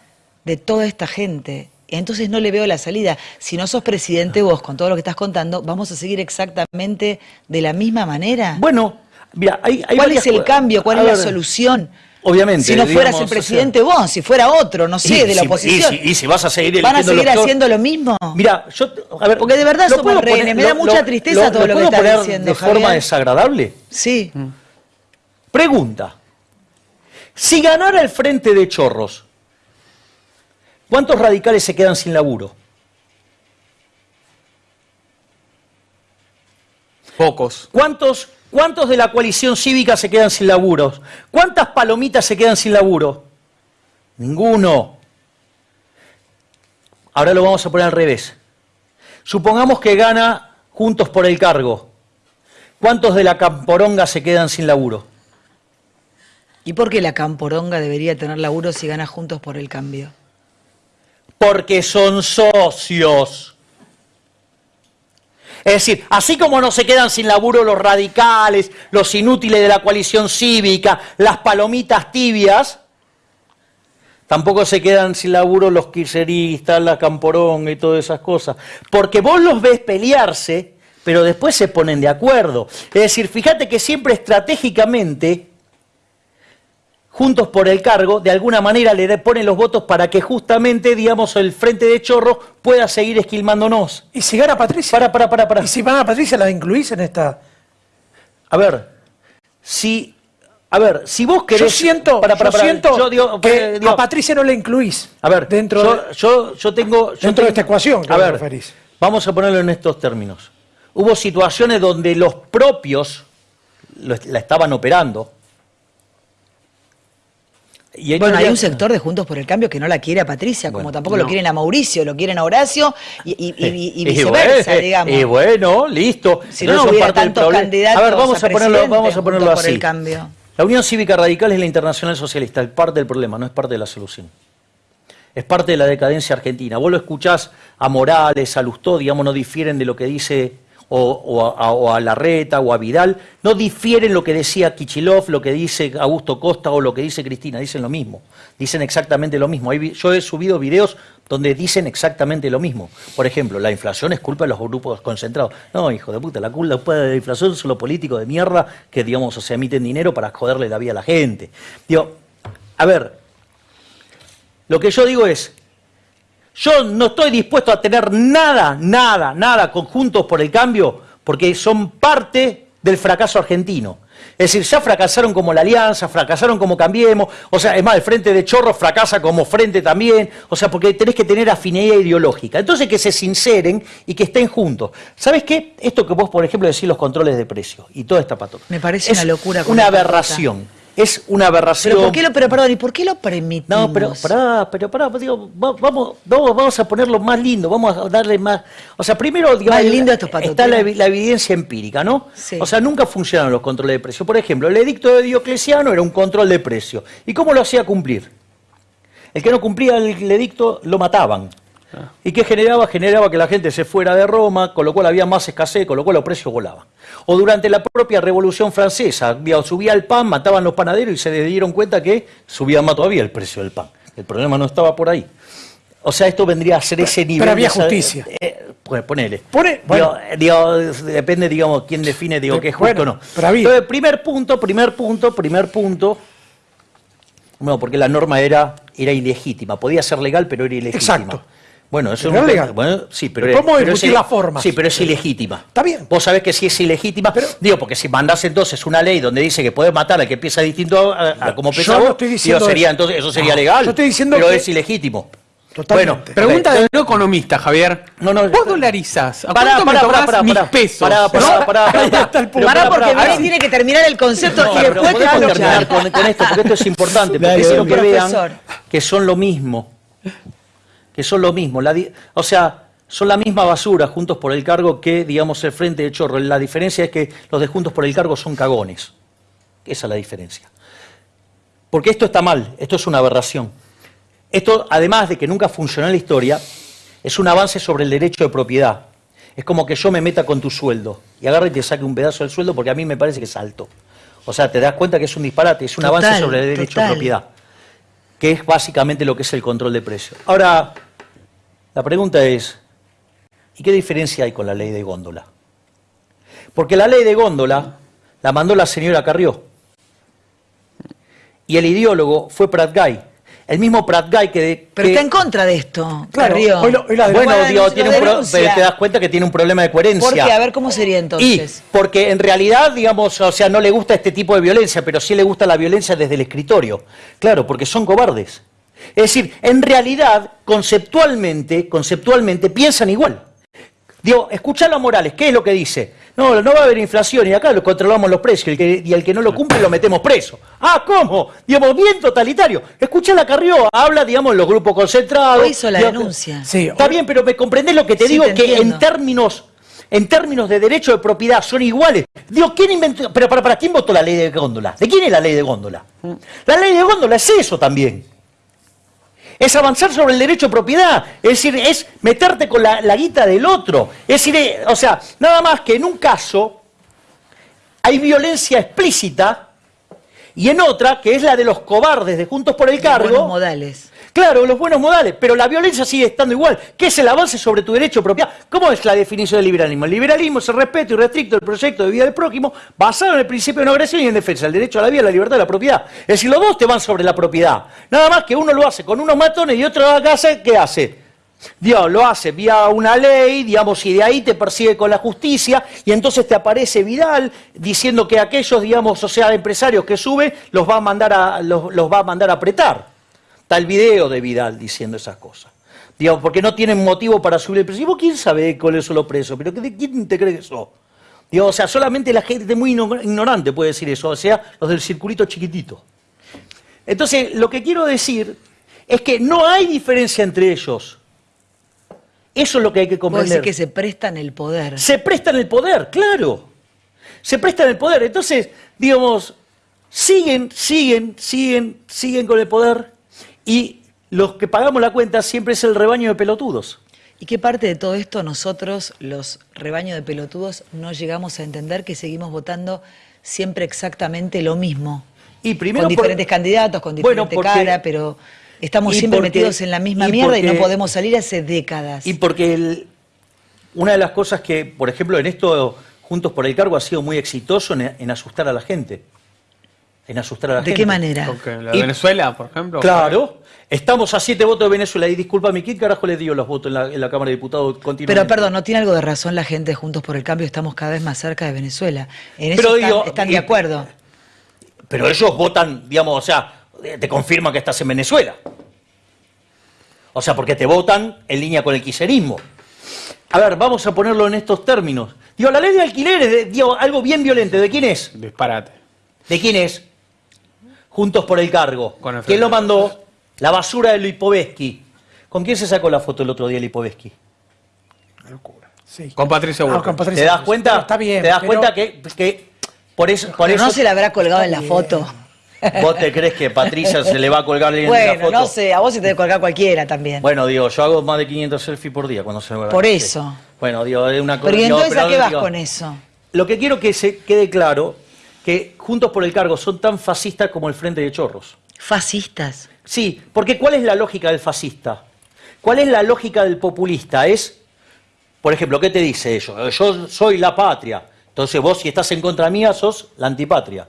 de toda esta gente. Entonces no le veo la salida. Si no sos presidente vos con todo lo que estás contando, ¿vamos a seguir exactamente de la misma manera? Bueno, mira, hay, hay ¿Cuál es el cambio? ¿Cuál es la solución? Obviamente. Si no fueras digamos, el o sea, presidente vos, si fuera otro, no sé, y de la si- oposición. Y si, y si vas a seguir ¿Van a seguir los haciendo lo mismo? Mira, yo, a ver, Porque de verdad ¿lo somos puedo rehenes, me da mucha tristeza todo lo que estás poner diciendo, de Javier. forma desagradable? Sí. Pregunta. Si ganara el frente de chorros, ¿cuántos radicales se quedan sin laburo? Pocos. ¿Cuántos, ¿Cuántos de la coalición cívica se quedan sin laburo? ¿Cuántas palomitas se quedan sin laburo? Ninguno. Ahora lo vamos a poner al revés. Supongamos que gana Juntos por el Cargo. ¿Cuántos de la Camporonga se quedan sin laburo? ¿Y por qué la camporonga debería tener laburo si gana juntos por el cambio? Porque son socios. Es decir, así como no se quedan sin laburo los radicales, los inútiles de la coalición cívica, las palomitas tibias, tampoco se quedan sin laburo los kirchneristas, la camporonga y todas esas cosas. Porque vos los ves pelearse, pero después se ponen de acuerdo. Es decir, fíjate que siempre estratégicamente Juntos por el Cargo, de alguna manera le ponen los votos para que justamente, digamos, el Frente de Chorro pueda seguir esquilmándonos. ¿Y si gana Patricia? Para, para, para, para. ¿Y si gana Patricia, la incluís en esta? A ver, si, a ver, si vos querés... yo siento, para, para, yo para, siento yo digo, que eh, digo, a Patricia no la incluís. a ver, dentro yo, de- yo, yo tengo... dentro de esta ecuación que A ver, referís. vamos a ponerlo en estos términos. Hubo situaciones donde los propios lo la estaban operando, Y Bueno, hay un sector de Juntos por el Cambio que no la quiere a Patricia, como tampoco lo quieren a Mauricio, lo quieren a Horacio y, y- y- y (laughs) Y viceversa, bueno, digamos. Y bueno, listo. Si no, no hubiera tantos candidatos A ver, vamos a a, ponerlo, vamos a ponerlo junto por así. el cambio. La Unión Cívica Radical es la Internacional Socialista, es parte del problema, no es parte de la solución. Es parte de la decadencia argentina. Vos lo escuchás a Morales, a Lustó, digamos, no difieren de lo que dice o, a, o a Larreta o a Vidal, no difieren lo que decía Kichilov, lo que dice Augusto Costa o lo que dice Cristina, dicen lo mismo, dicen exactamente lo mismo. Yo he subido videos donde dicen exactamente lo mismo. Por ejemplo, la inflación es culpa de los grupos concentrados. No, hijo de puta, la culpa de la inflación son los políticos de mierda que, digamos, o sea, emiten dinero para joderle la vida a la gente. Digo, a ver, lo que yo digo es, yo no estoy dispuesto a tener nada, nada, nada conjuntos por el cambio, porque son parte del fracaso argentino. Es decir, ya fracasaron como la Alianza, fracasaron como Cambiemos, o sea, es más, el Frente de Chorro fracasa como Frente también, o sea, porque tenés que tener afinidad ideológica. Entonces, que se sinceren y que estén juntos. ¿Sabes qué? Esto que vos, por ejemplo, decís los controles de precios y toda esta patota. Me parece es una locura con Una patota. Es una aberración. Pero, ¿por qué lo, pero perdón, ¿y por qué lo permitimos? No, pero pará, pero pará, digo, va- vamos, vamos, vamos a ponerlo más lindo, vamos a darle más. O sea, primero, digamos, Más lindo a estos patoteros. está la, evi- la evidencia empírica, ¿no? Sí. O sea, nunca funcionaron los controles de precio. Por ejemplo, el edicto de Diocleciano era un control de precio. ¿Y cómo lo hacía cumplir? El que no cumplía el edicto lo mataban. ¿Y qué generaba? Generaba que la gente se fuera de Roma, con lo cual había más escasez, con lo cual los precios volaban. O durante la propia Revolución Francesa, subía el pan, mataban los panaderos y se dieron cuenta que subía más todavía el precio del pan. El problema no estaba por ahí. O sea, esto vendría a ser ese nivel. había de esa- justicia. eh, pues ponele. Pone- bueno. digo, depende, digamos, quién define, digo, qué es justo bueno, o no. pero había. Entonces, primer punto, primer punto, primer punto. No, porque la norma era, era ilegítima. Podía ser legal, pero era ilegítima. Exacto. Pero eso Pero es legal. Bueno, sí, pero, Pero podemos pero es- las formas. Sí, pero es ilegítima. Está bien. Vos sabés que si es ilegítima, digo, porque si mandás entonces una ley donde dice que podés matar al que piensa distinto a, a como Yo piensa no estoy digo, diciendo sería, eso. entonces, eso sería No, legal. yo estoy diciendo pero que- es ilegítimo. Totalmente. Bueno, Pregunta de no economista, Javier. No, no, Vos dolarizás. ¿A Pará, cuánto pará, me pará, mis pará. pesos? Pará, pará, pará, pará. (laughs) Pero Pará, porque pará. tiene que terminar el concepto No, y pero después te terminar escuchar. con, con esto, porque esto es (laughs) importante, porque quiero que vean que son lo mismo. Que son lo mismo. La o sea, son la misma basura juntos por el cargo que, digamos, el Frente de Chorro. La diferencia es que los de Juntos por el Cargo son cagones. Esa es la diferencia. Porque esto está mal, esto es una aberración. Esto, además de que nunca funcionó en la historia, es un avance sobre el derecho de propiedad. Es como que yo me meta con tu sueldo y agarre y te saque un pedazo del sueldo porque a mí me parece que es alto. O sea, te das cuenta que es un disparate, es un Total, avance sobre el derecho total. de propiedad, que es básicamente lo que es el control de precios. Ahora, la pregunta es, ¿y qué diferencia hay con la ley de góndola? Porque la ley de góndola la mandó la señora Carrió. Y el ideólogo fue Prat Guy. El mismo Prat Guy que... Pero que- está en contra de esto, Claro, Carrió. hoy lo- hoy la bueno, Bueno, digo, tiene un pro- pero te das cuenta que tiene un problema de coherencia. ¿Por qué? A ver cómo sería Y entonces. porque en realidad, digamos, o sea, no le gusta este tipo de violencia, pero sí le gusta la violencia desde el escritorio. Claro, porque son cobardes. Es decir, en realidad, conceptualmente, conceptualmente piensan igual. Digo, escuchalo a Morales, ¿qué es lo que dice? No, no va a haber inflación y acá lo controlamos los precios y el que, y el que no lo cumple lo metemos preso. Ah, ¿cómo? Digamos, bien totalitario. Escucha la Carrió, habla, digamos, en los grupos concentrados. Hoy hizo la Digamos, denuncia. Sí, Está bien, pero me comprendés lo que te Sí, digo, te que entiendo. en términos, en términos de derecho de propiedad son iguales. Digo, ¿quién inventó? Pero para, para quién votó la ley de góndola? ¿De quién es la ley de góndola? La ley de góndola es eso también. Es avanzar sobre el derecho de propiedad, es decir, es meterte con la, la guita del otro. Es decir, eh, o sea, nada más que en un caso hay violencia explícita y en otra, que es la de los cobardes de Juntos por el Cargo, Buenos modales. Claro, los buenos modales, pero la violencia sigue estando igual. ¿Qué es el avance sobre tu derecho de propiedad? ¿Cómo es la definición del liberalismo? El liberalismo es el respeto irrestricto del proyecto de vida del prójimo basado en el principio de no agresión y en defensa del derecho a la vida, la libertad y la propiedad. Es decir, los dos te van sobre la propiedad. Nada más que uno lo hace con unos matones y otro acá hace, ¿qué hace? Dios lo hace vía una ley, digamos, y de ahí te persigue con la justicia, y entonces te aparece Vidal diciendo que aquellos, digamos, o sea, empresarios que sube, los va a mandar a, los, los va a mandar a apretar. Está el video de Vidal diciendo esas cosas. Digamos, porque no tienen motivo para subir el precio. ¿Y vos quién sabe cuáles son los precios? ¿Pero qué- quién te cree que sos? Digo, o sea, solamente la gente muy igno- ignorante puede decir eso, o sea, los del circulito chiquitito. Entonces, lo que quiero decir es que no hay diferencia entre ellos. Eso es lo que hay que comprender. que se prestan el poder. Se prestan el poder, claro. Se prestan el poder. Entonces, digamos, siguen, siguen, siguen, siguen con el poder y los que pagamos la cuenta siempre es el rebaño de pelotudos. ¿Y qué parte de todo esto nosotros, los rebaños de pelotudos, no llegamos a entender que seguimos votando siempre exactamente lo mismo? Y primero con por- diferentes candidatos, con Bueno, diferente porque- cara, pero estamos siempre porque- metidos en la misma y mierda y no podemos salir hace décadas. Y porque el- una de las cosas que, por ejemplo, en esto Juntos por el Cargo ha sido muy exitoso en, en asustar a la gente. En asustar a la ¿De gente. qué manera? La de Y- Venezuela, por ejemplo. Claro. Estamos a siete votos de Venezuela. Y discúlpame, ¿quién carajo le dio los votos en la, en la Cámara de Diputados continuamente? Pero perdón, no tiene algo de razón la gente de Juntos por el Cambio, estamos cada vez más cerca de Venezuela. En eso Pero están, digo, están y- de acuerdo. Pero ellos votan, digamos, o sea, te confirman que estás en Venezuela. O sea, porque te votan en línea con el quiserismo. A ver, vamos a ponerlo en estos términos. Digo, la ley de alquileres, de- digo, algo bien violento. ¿De quién es? Disparate. ¿De quién es? Juntos por el cargo. Con el ¿Quién lo mandó? La basura de Lipovetsky. ¿Con quién se sacó la foto el otro día Lipovetsky? Sí. Con Patricia Ah, Burke. con Patricia ¿Te das cuenta? Pero Está bien. ¿Te das pero- cuenta que, que por eso, por Pero eso no se la habrá colgado en la foto. vos te crees que Patricia se le va a colgar en la Bueno, foto? no sé, a vos se te debe colgar cualquiera también. Bueno, digo, yo hago más de 500 selfies por día cuando se me va. Por eso. Bueno, digo, es una cosa. pero ¿y digo, entonces a qué vas digo, con eso? Lo que quiero que se quede claro, que Juntos por el Cargo son tan fascistas como el Frente de Chorros. Fascistas. Sí, porque ¿cuál es la lógica del fascista? ¿Cuál es la lógica del populista? Es, por ejemplo, ¿qué te dice ellos? Yo soy la patria. Entonces vos si estás en contra mía sos la antipatria.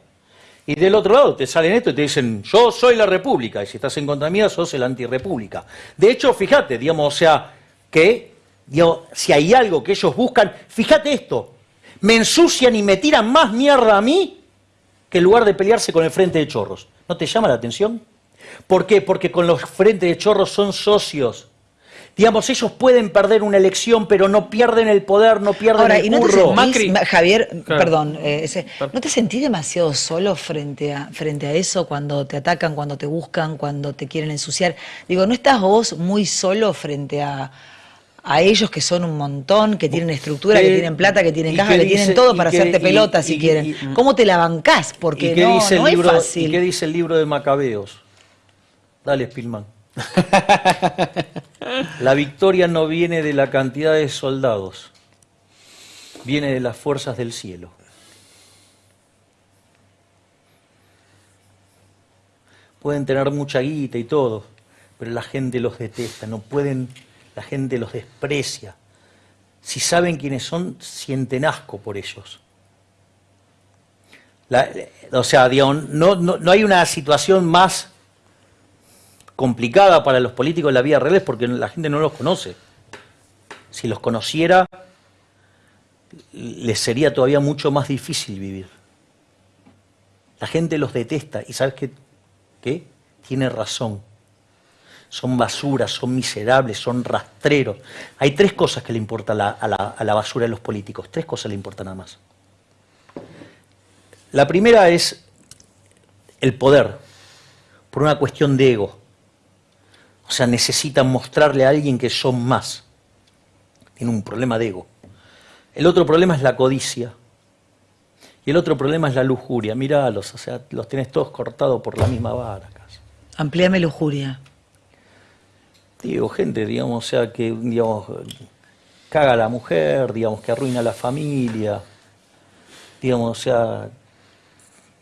Y del otro lado te salen esto y te dicen, yo soy la república. Y si estás en contra mía sos el antirrepública. De hecho, fíjate, digamos, o sea, que digo, si hay algo que ellos buscan, fíjate esto, me ensucian y me tiran más mierda a mí que en lugar de pelearse con el Frente de Chorros. ¿No te llama la atención? ¿Por qué? Porque con los Frente de Chorros son socios. Digamos, ellos pueden perder una elección, pero no pierden el poder, no pierden Ahora, el ¿y no te curro. sentís, Macri- Ma- Javier, Claro. perdón, eh, ese- ¿no te sentís demasiado solo frente a, frente a eso cuando te atacan, cuando te buscan, cuando te quieren ensuciar? Digo, ¿no estás vos muy solo frente a, a ellos que son un montón, que tienen estructura, que ¿Qué- tienen plata, que tienen y caja, que tienen todo y para hacerte y- pelota y- si y- quieren? y- ¿Cómo te la bancás? Porque ¿Y no, el no libro, es ¿Y fácil. qué dice el libro de Macabeos? Dale, Spilman. (laughs) la victoria no viene de la cantidad de soldados, viene de las fuerzas del cielo. Pueden tener mucha guita y todo, pero la gente los detesta, no pueden, la gente los desprecia. Si saben quiénes son, sienten asco por ellos. La- o sea, no, no, no hay una situación más complicada para los políticos en la vida real es porque la gente no los conoce. Si los conociera, les sería todavía mucho más difícil vivir. La gente los detesta y ¿sabes qué? ¿Qué? Tiene razón. Son basuras, son miserables, son rastreros. Hay tres cosas que le importan a la, a basura de los políticos. Tres cosas le importan nada más. La primera es el poder, por una cuestión de ego. O sea, necesitan mostrarle a alguien que son más. Tienen un problema de ego. El otro problema es la codicia. Y el otro problema es la lujuria. Míralos, o sea, los tenés todos cortados por la misma vara. Amplíame lujuria. Digo, gente, digamos, o sea, que, digamos, caga a la mujer, digamos, que arruina a la familia. Digamos, o sea,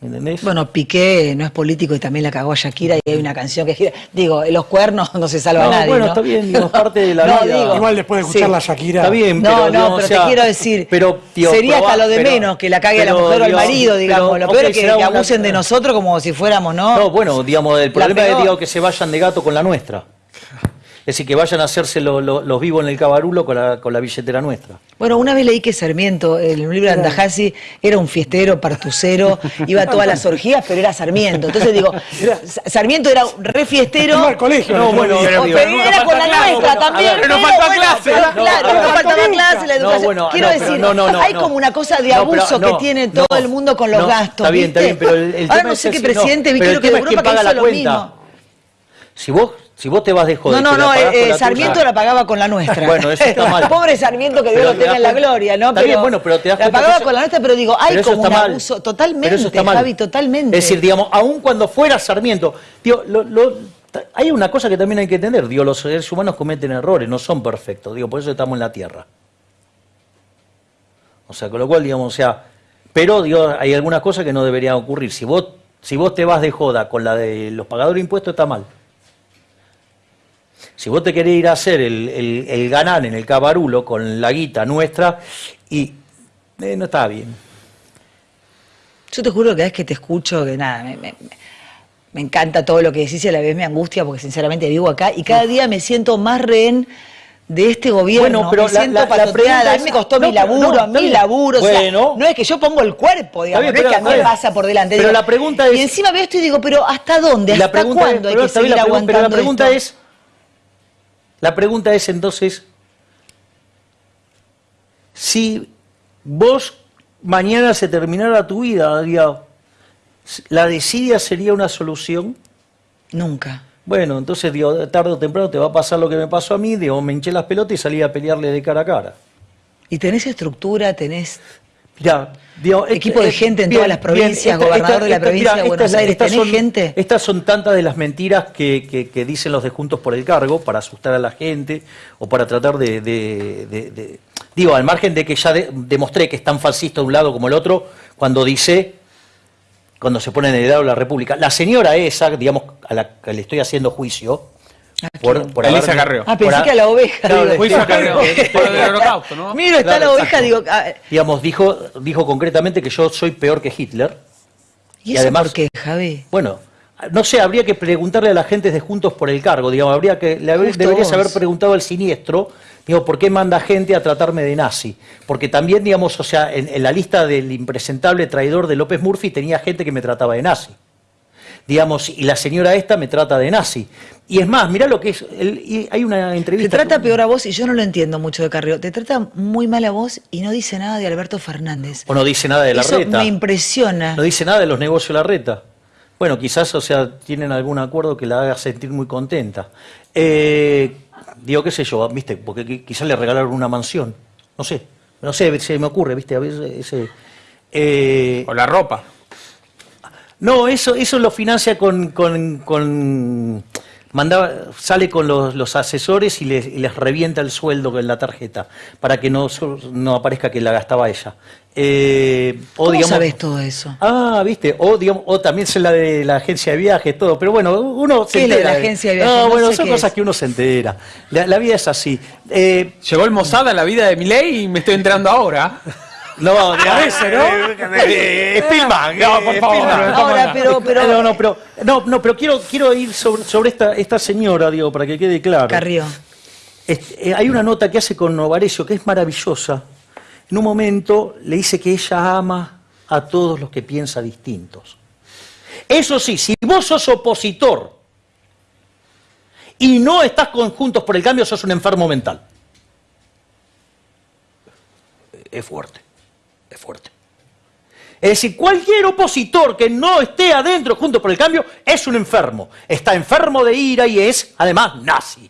¿me entendés? Bueno, Piqué no es político y también la cagó a Shakira y hay una canción que gira. Digo, los cuernos no se salva No, nadie. bueno, ¿no? está bien, digo, es parte de la (laughs) No, vida. digo, Igual después de sí. escuchar la Shakira. Está bien, No, pero, no, digamos, pero o sea, te quiero decir, pero, tío, sería hasta lo de pero- menos que la cague a la pero, mujer o al marido, digamos. pero, lo peor ok, es que una- abusen de (laughs) nosotros como si fuéramos, ¿no? No, bueno, digamos, el problema es digo, que se vayan de gato con la nuestra. Decir, que vayan a hacerse lo- lo- los vivos en el cabarulo con la, con la billetera nuestra. Bueno, una vez leí que Sarmiento, en el libro de Andajasi, era un fiestero, partucero, iba a todas las orgías, pero era Sarmiento. Entonces digo, Sa- Sarmiento era un re fiestero. Iba al colegio. No, bueno, pero era con la clase, nuestra bueno, también. pero nos faltó bueno, clase. No, claro, no, no no, faltaba clase, la No, educación. bueno, Quiero no, decir, no, no, no, hay no. como una cosa de No, abuso no, que tiene no, todo el mundo con los no, gastos. Está bien, está bien, pero el, el Ahora tema no es sé qué presidente, no, vi creo que tema es Europa que paga hizo la lo cuenta. mismo. Si vos, si vos te vas de joder. No, no, no, eh, eh, Sarmiento tuya- la pagaba con la nuestra. (laughs) Bueno, eso está (laughs) mal. Pobre Sarmiento, que Dios lo te tenga en la gloria, ¿no? Está bien, bueno, pero te das La pagaba eso- con la nuestra, pero digo, hay Pero como un mal. abuso. Totalmente, Pero eso está mal. Javi, totalmente. Es decir, digamos, aun cuando fuera Sarmiento, digo, lo- lo- hay una cosa que también hay que entender, digo, los seres humanos cometen errores, no son perfectos, digo, por eso estamos en la Tierra. O sea, con lo cual, digamos, o sea, pero digo, hay algunas cosas que no deberían ocurrir. Si vos, si vos te vas de joda con la de los pagadores de impuestos, está mal. Si vos te querés ir a hacer el, el, el ganar en el cabarulo con la guita nuestra, y eh, no está bien. Yo te juro que cada vez que te escucho, que nada, me, me- me encanta todo lo que decís y a la vez me angustia porque sinceramente vivo acá y cada día me siento más rehén de este gobierno. Bueno, pero me la- siento la- la pregunta a mí me costó no, mi laburo, no, a laburo. o sea, Bueno. no es que yo pongo el cuerpo, digamos, bien, no es que a mí me pasa por delante. pero digo, la pregunta Y es- encima veo esto y digo, pero ¿hasta dónde? ¿Hasta cuándo hay que seguir aguantando Pero la pregunta esto? es, la pregunta es entonces, si vos mañana se terminara tu vida, ¿la desidia sería una solución? Nunca. Bueno, entonces digo, tarde o temprano te va a pasar lo que me pasó a mí, digo, me hinché las pelotas y salí a pelearle de cara a cara. Y tenés estructura, tenés Mirá, digo, Equipo de gente en todas las provincias, gobernador de la provincia de Buenos Aires, ¿tenés son, gente? Estas son tantas de las mentiras que, que- que dicen los de Juntos por el Cargo para asustar a la gente o para tratar de... de- de- de- digo, al margen de que ya de- demostré que es tan fascista de un lado como el otro, cuando dice, cuando se pone en el lado de la República. La señora esa, digamos, a la que le estoy haciendo juicio, por, por Elisa haberme- Carrió. Ah, pensé por que a la oveja. (laughs) Claro, digo. Carrió, por del holocausto, ¿no? Mira, está Claro, la oveja, exacto. digo, ah, digamos, dijo, dijo concretamente que yo soy peor que Hitler. ¿y Y eso además- por qué, Javi? Bueno, no sé, habría que preguntarle a la gente de Juntos por el cargo, digamos, habría que, le haber- deberías vos. haber preguntado al siniestro, digo, ¿por qué manda gente a tratarme de nazi? Porque también, digamos, o sea, en, en la lista del impresentable traidor de López Murphy tenía gente que me trataba de nazi. Digamos, y la señora esta me trata de nazi. Y es más, mirá lo que es, el- y hay una Te entrevista... trata peor a vos, y yo no lo entiendo mucho de Carrió, te trata muy mal a vos y no dice nada de Alberto Fernández. O no dice nada de la Eso reta. me impresiona. No dice nada de los negocios de la reta. Bueno, quizás, o sea, tienen algún acuerdo que la haga sentir muy contenta. Eh, digo, qué sé yo, viste, porque qui- quizás le regalaron una mansión. No sé, no sé, se me ocurre, viste, a veces ese. eh, O la ropa. No, eso, eso lo financia con, con, con- mandaba, sale con los, los asesores y les, y les revienta el sueldo en la tarjeta para que no, no aparezca que la gastaba ella. Eh, o ¿Cómo digamos, sabes todo eso? Ah, viste, o digamos, o también es la de la agencia de viajes, todo, pero bueno, uno se ¿Qué es de entera. la agencia de viajes? No, No bueno, son cosas es. que uno se entera. La, la vida es así. Eh, Llegó el Mossad a la vida de Milei y me estoy enterando ahora. No, Parece, ¿no? (laughs) Eh, Spielman, No, eh, por favor, Spielman. no, Ahora, pero, pero. no, no, pero, no, no, pero quiero, quiero ir sobre, sobre esta, esta señora, digo, para que quede claro. Carrió. Este, eh, hay una nota que hace con Novarecio que es maravillosa. En un momento le dice que ella ama a todos los que piensa distintos. Eso sí, si vos sos opositor y no estás con Juntos por el Cambio, sos un enfermo mental. Es fuerte, es fuerte. Es decir, cualquier opositor que no esté adentro Juntos por el Cambio es un enfermo. Está enfermo de ira y es, además, nazi.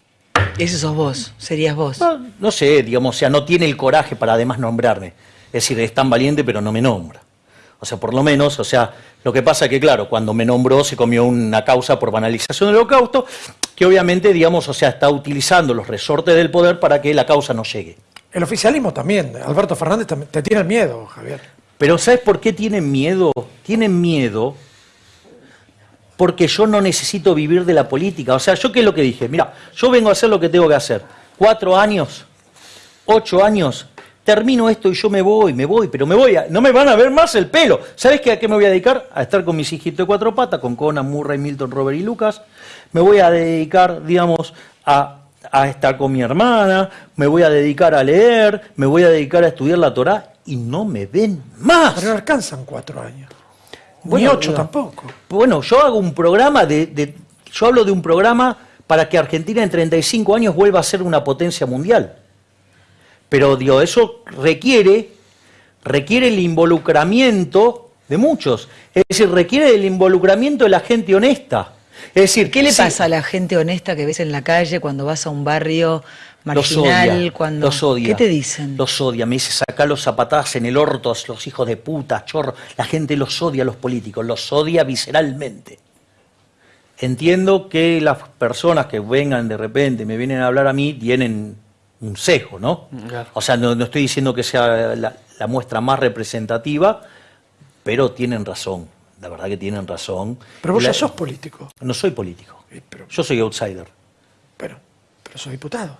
Ese sos vos, serías vos. No, no sé, digamos, o sea, no tiene el coraje para además nombrarme. Es decir, es tan valiente pero no me nombra. O sea, por lo menos, o sea, lo que pasa es que, claro, cuando me nombró se comió una causa por banalización del holocausto, que obviamente, digamos, o sea, está utilizando los resortes del poder para que la causa no llegue. El oficialismo también. Alberto Fernández te tiene miedo, Javier. Pero ¿sabes por qué tienen miedo? Tienen miedo porque yo no necesito vivir de la política. O sea, yo qué es lo que dije, mira, yo vengo a hacer lo que tengo que hacer. Cuatro años, ocho años, termino esto y yo me voy, me voy, pero me voy, a- no me van a ver más el pelo. ¿Sabes qué, a qué me voy a dedicar? A estar con mis hijitos de cuatro patas, con Conan, Murray, Milton, Robert y Lucas. Me voy a dedicar, digamos, a, a estar con mi hermana, me voy a dedicar a leer, me voy a dedicar a estudiar la Torá y no me ven más. Pero no alcanzan cuatro años. Ni ocho tampoco. Bueno, yo hago un programa de, de- Yo hablo de un programa para que Argentina en 35 años vuelva a ser una potencia mundial. Pero, digo, eso requiere, requiere el involucramiento de muchos. Es decir, requiere el involucramiento de la gente honesta. Es decir, ¿Qué le sí, pasa a la gente honesta que ves en la calle cuando vas a un barrio Los marginal? odia, cuando... los odia. ¿Qué te dicen? Los odia, me dice sacar los zapatazos en el orto, los hijos de puta, chorro. La gente los odia a los políticos, los odia visceralmente. Entiendo que las personas que vengan de repente, me vienen a hablar a mí, tienen un sesgo, ¿no? Claro. O sea, no, no estoy diciendo que sea la, la muestra más representativa, pero tienen razón, la verdad que tienen razón. Pero vos La- ya sos político. No soy político, Eh, pero- yo soy outsider. Pero, pero sos diputado.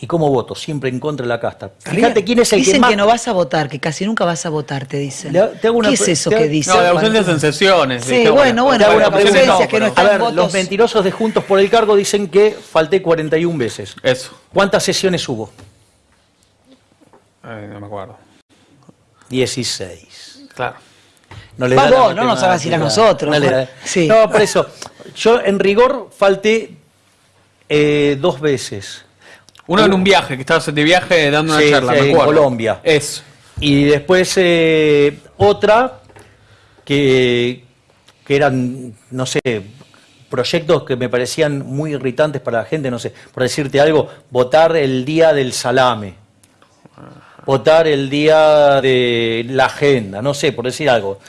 ¿Y cómo voto? Siempre en contra de la casta. Fíjate quién es el Dicen que que, más... no vas a votar, que casi nunca vas a votar, te dicen. Le- te hago una ¿Qué es eso te- que dicen? No, de ausencias en sesiones. Sí, dije, bueno, bueno, Te hago bueno, ausencias que no A están ver, votos. los mentirosos de Juntos por el Cargo dicen que falté 41 veces. Eso. ¿Cuántas sesiones hubo? Eh, no me acuerdo. 16. Claro. No le da la vos, no nos hagas ir a nosotros. No, le da- Sí. No, por eso. Yo en rigor falté eh, dos veces. Uno en un viaje, que estabas de viaje dando una Sí, charla, sí, me en. Colombia. Eso. Y después eh, otra que, que eran, no sé, proyectos que me parecían muy irritantes para la gente, no sé, por decirte algo, votar el día del salame, votar el día de la agenda, no sé, por decir algo.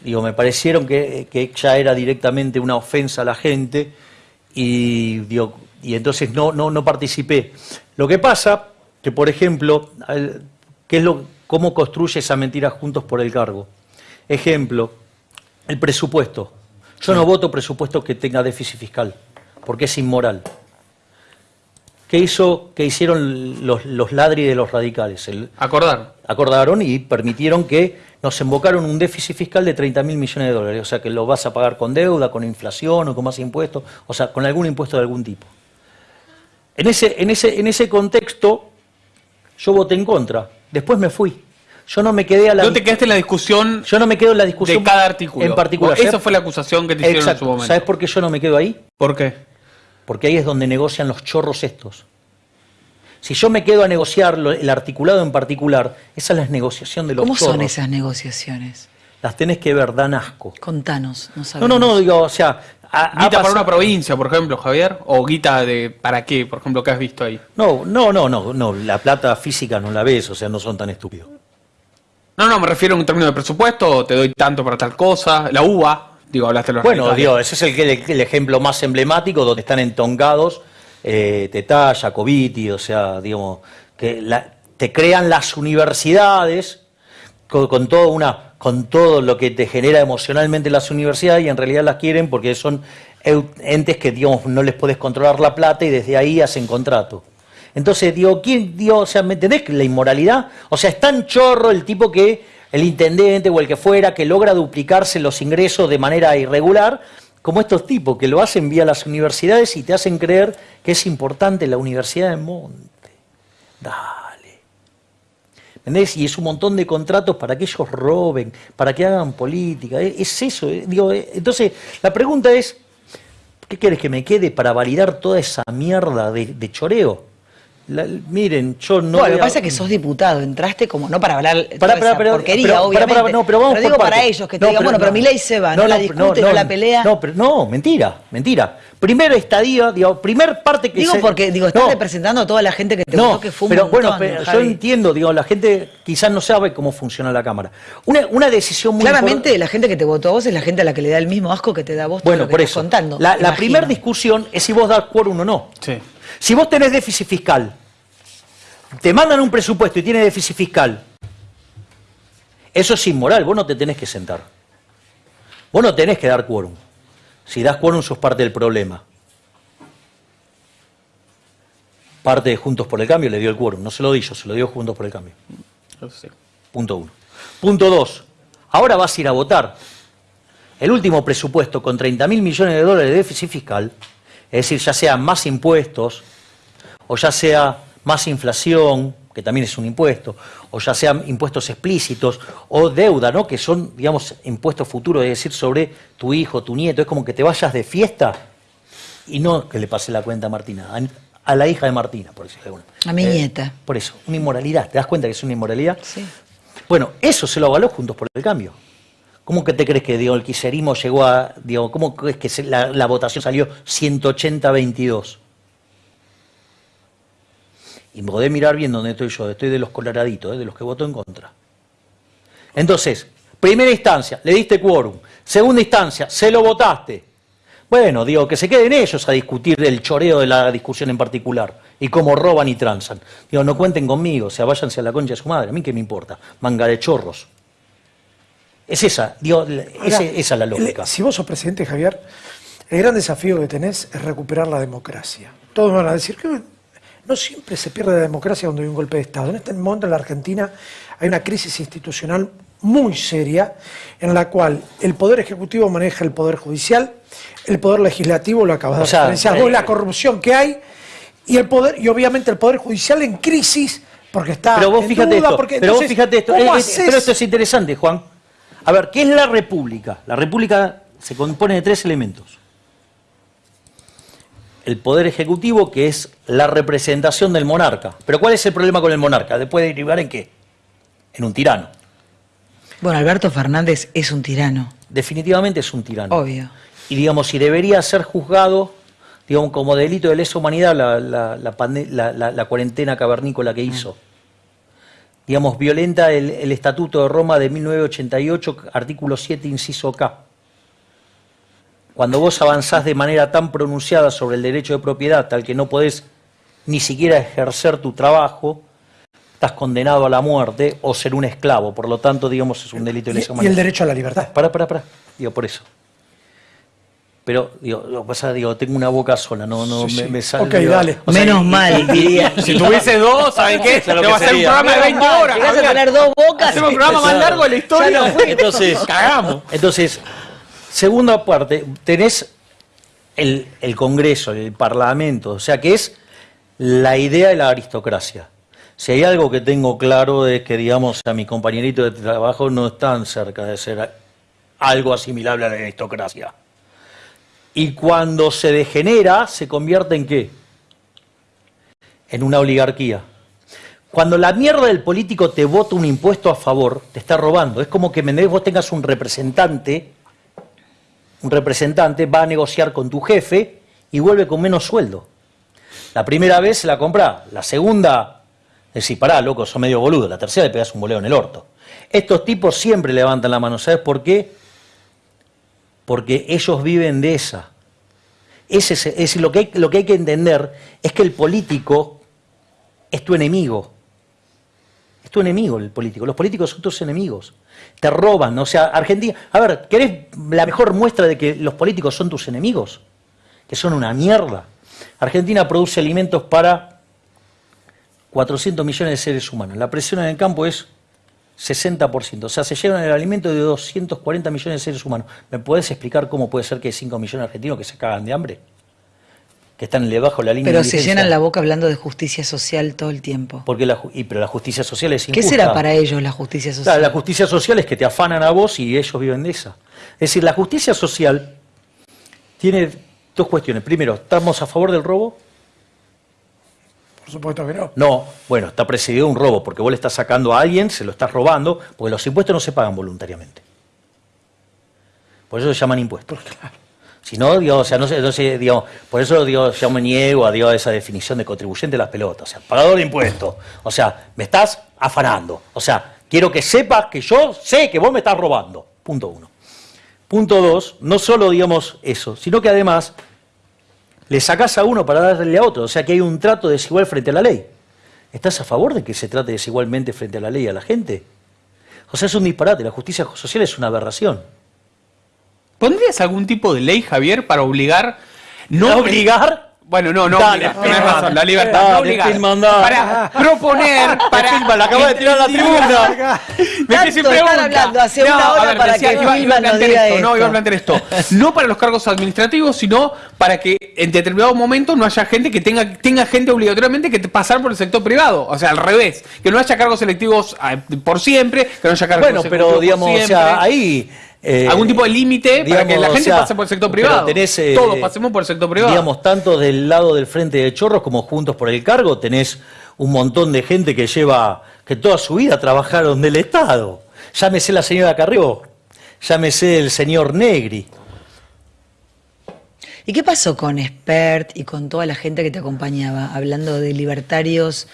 Digo, me parecieron que, que ya era directamente una ofensa a la gente y, digo, y entonces no, no, no participé. Lo que pasa, que por ejemplo, ¿qué es lo, ¿cómo construye esa mentira juntos por el cargo? Ejemplo, el presupuesto. Yo no voto presupuesto que tenga déficit fiscal, porque es inmoral. ¿Qué hizo, qué hicieron los, los ladri de los radicales? El- Acordar. acordaron y permitieron que nos embocaron un déficit fiscal de 30 mil millones de dólares. O sea, que lo vas a pagar con deuda, con inflación o con más impuestos, o sea, con algún impuesto de algún tipo. En ese, en ese, en ese contexto, yo voté en contra. Después me fui. Yo no me quedé a la. No te quedaste en la discusión yo no me quedo en la discusión. de cada artículo. En particular. Esa fue la acusación que te hicieron en su momento. ¿Sabes por qué yo no me quedo ahí? ¿Por qué? Porque ahí es donde negocian los chorros estos. Si yo me quedo a negociar lo- el articulado en particular, esa es la negociación de los ¿Cómo chorros. son esas negociaciones? Las tenés que ver, dan asco. Contanos, no No, sabemos. no, no, digo, o sea... ha- ha ¿Guita para una provincia, por ejemplo, Javier? ¿O guita de para qué, por ejemplo, que has visto ahí? No, no, no, no, no, la plata física no la ves, o sea, no son tan estúpidos. No, no, me refiero en términos de presupuesto, te doy tanto para tal cosa. La uva, digo, hablaste de los Bueno, digo, ese es el, el- el ejemplo más emblemático donde están entongados eh, Tetá, Jacobiti, o sea, digamos, que la- te crean las universidades con, todo una, con todo lo que te genera emocionalmente las universidades y en realidad las quieren porque son entes que, digamos, no les puedes controlar la plata y desde ahí hacen contrato. Entonces, digo, ¿quién, digo, o sea, ¿me entendés la inmoralidad? O sea, es tan chorro el tipo que, el intendente o el que fuera, que logra duplicarse los ingresos de manera irregular, como estos tipos que lo hacen vía las universidades y te hacen creer que es importante la Universidad de Monte. Dale. ¿Entendés? Y es un montón de contratos para que ellos roben, para que hagan política. Es es eso. eh. Digo, eh, entonces, la pregunta es, ¿qué quieres que me quede para validar toda esa mierda de choreo? La- miren, yo no... No, voy lo que a- pasa es que sos diputado, entraste como no para hablar toda esa pero- porquería, obviamente. no, pero vamos digo para ellos, que te No, digan, bueno, pero mi ley se va, no, la discute, no, la pelea. No, pero, no, mentira, mentira. Primero estadía, digo, primer parte que digo se- porque, digo, estás no, representando a toda la gente que te no, votó, que fue un pero montón, bueno, pero yo entiendo, digo, la gente quizás no sabe cómo funciona la Cámara. Una, una decisión muy Claramente la gente que te votó a vos es la gente a la que le da el mismo asco que te da a vos todo Bueno, lo que por estás eso. contando. la la primera discusión es si vos das quórum o no. Sí. Si vos tenés déficit fiscal, te mandan un presupuesto y tiene déficit fiscal, eso es inmoral, vos no te tenés que sentar. Vos no tenés que dar quórum. Si das quórum sos parte del problema. Parte de Juntos por el Cambio le dio el quórum, no se lo di yo, se lo dio Juntos por el Cambio. Sí. Punto uno. Punto dos. Ahora vas a ir a votar. El último presupuesto con 30 mil millones de dólares de déficit fiscal, es decir, ya sean más impuestos, o ya sea más inflación, que también es un impuesto, o ya sean impuestos explícitos, o deuda, ¿no? que son, digamos, impuestos futuros, es decir, sobre tu hijo, tu nieto, es como que te vayas de fiesta y no que le pase la cuenta a Martina, a, la hija de Martina, por decirlo alguna. A mi nieta. Por eso, una inmoralidad, ¿te das cuenta que es una inmoralidad? Sí. Bueno, eso se lo avaló Juntos por el Cambio. ¿Cómo que te crees que digo, el quiserismo llegó a, digo, cómo crees que la, la votación salió 180-22? Y me podés mirar bien dónde estoy yo, estoy de los coloraditos, ¿eh? de los que votó en contra. Entonces, primera instancia, le diste quórum. Segunda instancia, se lo votaste. Bueno, digo, que se queden ellos a discutir el choreo de la discusión en particular y cómo roban y transan. Digo, no cuenten conmigo, o sea, váyanse a la concha de su madre, a mí qué me importa, manga de chorros. Es esa, digo, ese- esa es la lógica. si vos sos presidente, Javier, el gran desafío que tenés es recuperar la democracia. Todos van a decir que no siempre se pierde la democracia cuando hay un golpe de Estado. En este momento en la Argentina hay una crisis institucional muy seria en la cual el Poder Ejecutivo maneja el Poder Judicial, el Poder Legislativo lo acabas de O sea, eh, la corrupción que hay y el poder y obviamente el Poder Judicial en crisis porque está Pero vos en fíjate duda, esto, porque pero vos fíjate esto, ¿cómo eh, eh, pero esto es interesante, Juan. A ver, ¿qué es la República? La República se compone de tres elementos. El poder ejecutivo, que es la representación del monarca. Pero ¿cuál es el problema con el monarca? ¿Después de derivar en qué? En un tirano. Bueno, Alberto Fernández es un tirano, Definitivamente es un tirano. obvio. Y digamos, si debería ser juzgado, digamos, como delito de lesa humanidad la, la- la la- cuarentena cavernícola que hizo. Digamos, violenta el, el Estatuto de Roma de 1988, artículo 7, inciso K. Cuando vos avanzás de manera tan pronunciada sobre el derecho de propiedad, tal que no podés ni siquiera ejercer tu trabajo, estás condenado a la muerte o ser un esclavo. Por lo tanto, digamos, es un delito de lesa y el derecho a la libertad. Pará, pará, pará. Digo, por eso. Pero, digo, lo que pasa, digo, tengo una boca sola, no, no, Sí, me, sí. me sale. Ok, digo, dale. o sea, Menos y- mal. diría- (laughs) Si tuviese dos, ¿saben qué? (laughs) Te va a hacer un programa de 20 horas. Llegás a tener dos bocas. Hacemos el (laughs) programa más largo de la historia. Ya no fue. Entonces, Cagamos. Entonces, segunda parte, tenés el, el Congreso, el Parlamento, o sea, que es la idea de la aristocracia. Si hay algo que tengo claro es que, digamos, a mis compañeritos de trabajo no están cerca de ser algo asimilable a la aristocracia. Y cuando se degenera, se convierte en qué? En una oligarquía. Cuando la mierda del político te vota un impuesto a favor, te está robando. Es como que ¿me vos tengas un representante, un representante va a negociar con tu jefe y vuelve con menos sueldo. La primera vez se la compra, la segunda, decís, pará, loco, sos medio boludo, la tercera le pegas un boleo en el orto. Estos tipos siempre levantan la mano, ¿sabes por qué? Porque ellos viven de esa. Ese es, decir, lo que, hay, lo que hay que entender es que el político es tu enemigo. Es tu enemigo el político. Los políticos son tus enemigos. Te roban. O sea, Argentina. A ver, ¿querés la mejor muestra de que los políticos son tus enemigos? Que son una mierda. Argentina produce alimentos para 400 millones de seres humanos. La presión en el campo es 60%. O sea, se llevan el alimento de 240 millones de seres humanos. ¿Me puedes explicar cómo puede ser que hay 5 millones de argentinos que se cagan de hambre? Que están debajo de la línea Pero se llenan la boca hablando de justicia social todo el tiempo. Porque la, y, pero la justicia social es ¿Qué será para ellos la justicia social? Claro, la justicia social es que te afanan a vos y ellos viven de esa. Es decir, la justicia social tiene dos cuestiones. Primero, ¿estamos a favor del robo? Por supuesto que no. No, bueno, está presidido un robo, porque vos le estás sacando a alguien, se lo estás robando, porque los impuestos no se pagan voluntariamente. Por eso se llaman impuestos. Si no, digo, o sea, no sé, no sé, digo, por eso digo, yo me niego a, digo, a esa definición de contribuyente de las pelotas. O sea, pagador de impuestos. O sea, me estás afanando. O sea, quiero que sepas que yo sé que vos me estás robando. Punto uno. Punto dos, no solo digamos eso, sino que además le sacás a uno para darle a otro. O sea que hay un trato desigual frente a la ley. ¿Estás a favor de que se trate desigualmente frente a la ley y a la gente? O sea, es un disparate. La justicia social es una aberración. ¿Pondrías algún tipo de ley, Javier, para obligar no ¿Obligar? Bueno, no, no, Dale, obliga, tenés razón, la libertad. Dale, no obligar. Para proponer, (laughs) para. filma, la de tirar a la tribuna. (laughs) Me que se Tanto están pregunta. hablando hace una hora a ver, para decía, que iba, iba a plantear diga esto, no, esto. iba a plantear esto. No para los cargos administrativos, sino para que en determinado momento no haya gente que tenga, tenga gente obligatoriamente que pasar por el sector privado. O sea, al revés. Que no haya cargos selectivos ah, por siempre, que no haya cargos Bueno, pero digamos, o sea, ahí... eh, Algún tipo de límite para que la o gente sea, pase por el sector privado. tenés, eh, Todos pasemos por el sector privado. Digamos, tanto del lado del Frente de Chorros como Juntos por el Cargo, tenés un montón de gente que lleva, que toda su vida trabajaron del Estado. Llámese la señora Carrió, llámese el señor Negri. ¿Y qué pasó con Spert y con toda la gente que te acompañaba, hablando de libertarios,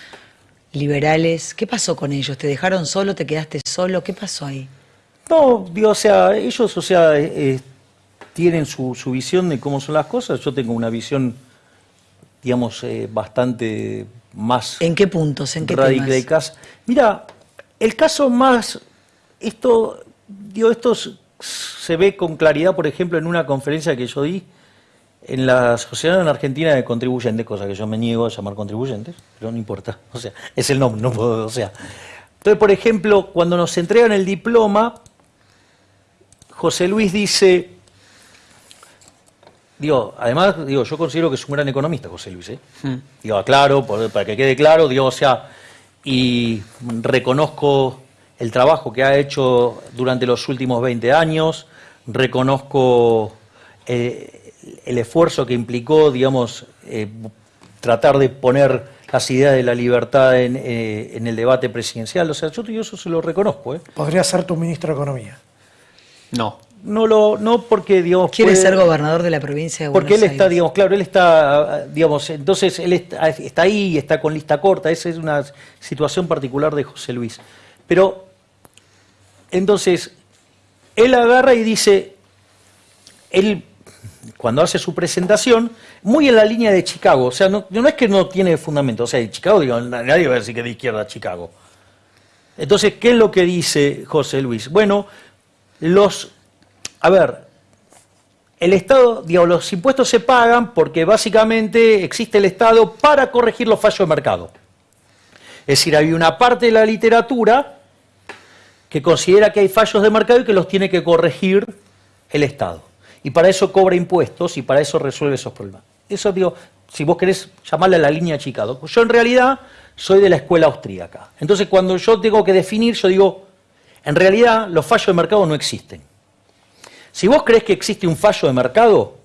liberales? ¿Qué pasó con ellos? ¿Te dejaron solo? ¿Te quedaste solo? ¿Qué pasó ahí? No, digo, o sea, ellos, o sea, eh, tienen su, su visión de cómo son las cosas. Yo tengo una visión, digamos, eh, bastante más ¿En qué puntos? ¿En qué temas? Mira, el caso más, esto, digo, esto se ve con claridad, por ejemplo, en una conferencia que yo di en la Asociación Argentina de Contribuyentes, cosa que yo me niego a llamar contribuyentes, pero no importa, (laughs) o sea, es el nombre, no puedo, o sea. Entonces, por ejemplo, cuando nos entregan el diploma, José Luis dice, digo, además, digo, yo considero que es un gran economista, José Luis, ¿eh? Digo, aclaro, para que quede claro, digo, o sea, y reconozco el trabajo que ha hecho durante los últimos 20 años, reconozco eh, el esfuerzo que implicó, digamos, eh, tratar de poner las ideas de la libertad en, eh, en el debate presidencial, o sea, yo, yo eso se lo reconozco, ¿eh? Podría ser tu ministro de Economía. No. No lo, no porque, digamos, ¿Quiere puede- ser gobernador de la provincia de Buenos porque él está, digamos, claro, él está, digamos, entonces él está, está ahí, está con lista corta, esa es una situación particular de José Luis. Pero, entonces, él agarra y dice, él, cuando hace su presentación, muy en la línea de Chicago, o sea, no, no es que no tiene fundamento, o sea, en Chicago, digo, nadie va a decir que de izquierda Chicago. Entonces, ¿qué es lo que dice José Luis? Bueno, los, a ver, el Estado, digamos, los impuestos se pagan porque básicamente existe el Estado para corregir los fallos de mercado. Es decir, hay una parte de la literatura que considera que hay fallos de mercado y que los tiene que corregir el Estado. Y para eso cobra impuestos y para eso resuelve esos problemas. Eso digo, si vos querés llamarle a la línea Chicago. Yo en realidad soy de la escuela austríaca. Entonces cuando yo tengo que definir, yo digo, en realidad los fallos de mercado no existen. Si vos crees que existe un fallo de mercado,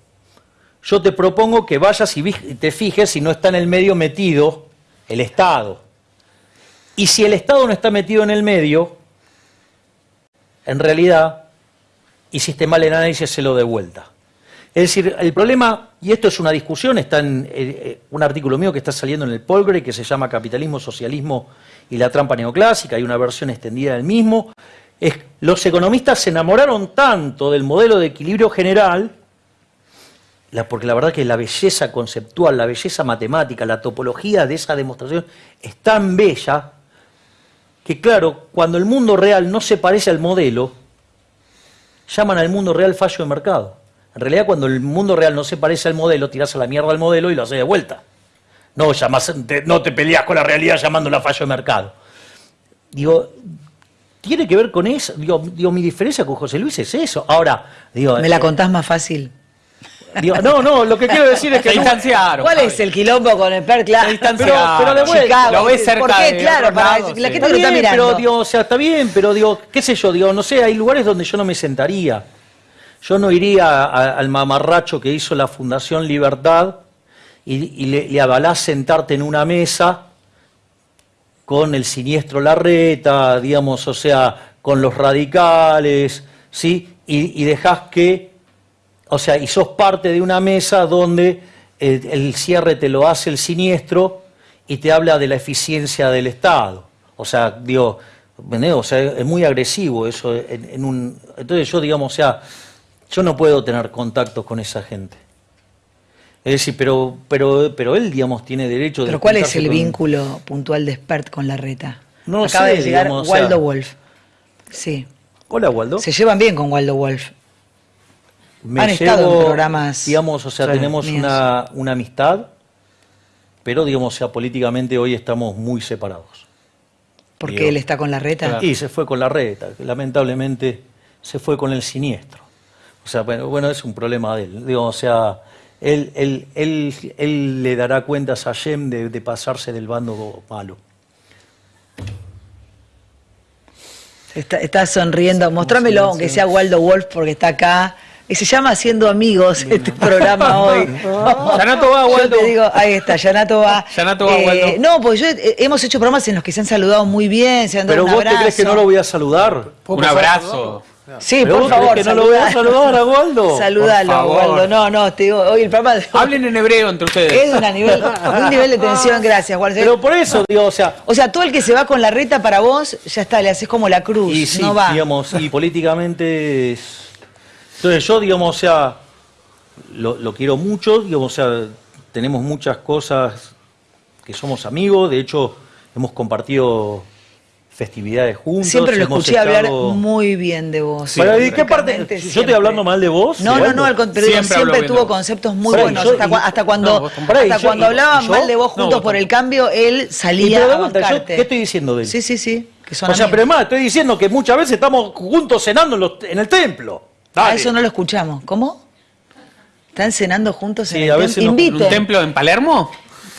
yo te propongo que vayas y te fijes si no está en el medio metido el Estado. Y si el Estado no está metido en el medio, en realidad hiciste mal el análisis, se lo de vuelta. Es decir, el problema, y esto es una discusión, está en eh, eh, un artículo mío que está saliendo en el Polgre que se llama Capitalismo, Socialismo y la trampa neoclásica, hay una versión extendida del mismo. Es, los economistas se enamoraron tanto del modelo de equilibrio general, porque la verdad que la belleza conceptual, la belleza matemática, la topología de esa demostración es tan bella que claro, cuando el mundo real no se parece al modelo, llaman al mundo real fallo de mercado. En realidad, cuando el mundo real no se parece al modelo, tirás a la mierda al modelo y lo haces de vuelta. No, llamás- te, no te peleas con la realidad llamándola fallo de mercado. Digo, tiene que ver con eso. Digo, digo, mi diferencia con José Luis es eso. Ahora, digo, ¿Me la eh, contás más fácil? digo, no, no, lo que quiero decir es que Se distanciaron. ¿Cuál Javi. es el quilombo con el PER? Claro. Se distanciaron. Pero- pero de vuelta, Chicago, lo ves cerca ¿Por qué? de Claro, para lados, la sí. gente Está lo está mirando. pero digo, o sea, está bien, pero digo, qué sé yo, digo, no sé, hay lugares donde yo no me sentaría. Yo no iría al mamarracho que hizo la Fundación Libertad y, le, le avalás sentarte en una mesa con el siniestro Larreta, digamos, o sea, con los radicales, ¿sí? Y, y dejás que, o sea, y sos parte de una mesa donde el, cierre te lo hace el siniestro y te habla de la eficiencia del Estado. O sea, digo, o sea, es muy agresivo eso. En, en un, entonces yo, digamos, o sea, yo no puedo tener contactos con esa gente. Es decir, pero, pero, pero él, digamos, tiene derecho de... Pero ¿cuál es el con- vínculo puntual de Spert con la reta? No Acaba sé, de llegar digamos, o sea- Waldo Wolf. Sí. Hola, Waldo. Se llevan bien con Waldo Wolf. Me Han estado en programas Digamos, o sea, tenemos una, una amistad pero digamos, o sea, políticamente hoy estamos muy separados. Porque Digo. él está con la reta. Y se fue con la reta, lamentablemente se fue con el siniestro. O sea, bueno, bueno es un problema de él. Digo, o sea, él, él, él, él le dará cuentas a Yem de, de pasarse del bando malo. Está, está sonriendo. Mostrámelo, aunque sea Waldo Wolf, porque está acá. Y se llama Haciendo Amigos este programa (laughs) hoy. Yanato va, Yo Waldo. te digo, ahí está, Yanato va. Yanato va, Waldo. No, pues yo eh, hemos hecho programas en los que se han saludado muy bien, se han dado Pero un vos te crees que no lo voy a saludar. Un abrazo. Sí, ¿Pero por vos favor. que no lo voy a saludar a Waldo? Saludalo. Waldo. No, no, te digo, hoy el programa de- Hablen en hebreo entre ustedes. es una nivel, un nivel de tensión, (laughs) gracias, Waldo. Pero por eso, digo, o sea, O sea, todo el que se va con la reta para vos, ya está, le haces como la cruz, y sí, no va. digamos, y (laughs) políticamente es... Entonces yo, digamos, o sea, lo, lo quiero mucho, digamos, o sea, tenemos muchas cosas que somos amigos, de hecho, hemos compartido festividades juntos. Siempre lo escuché hablar muy bien de vos. Pero, ¿y qué parte? ¿Yo estoy hablando mal de vos? No, no, no, al contrario, Siempre tuvo conceptos muy buenos. yo- hasta, y- cua- hasta cuando, no, hasta yo- cuando y- hablaban y mal de vos no, juntos vos por el cambio, él Y salía pero de a vuelta, yo. ¿qué estoy diciendo de él? Sí, sí, sí. Que son o sea, amigos. pero además estoy diciendo que muchas veces estamos juntos cenando en, los- en el templo. Ah, Dale. eso no lo escuchamos. ¿Cómo? ¿Están cenando juntos Sí, en el a veces nos- ¿En Inviten. un templo en Palermo?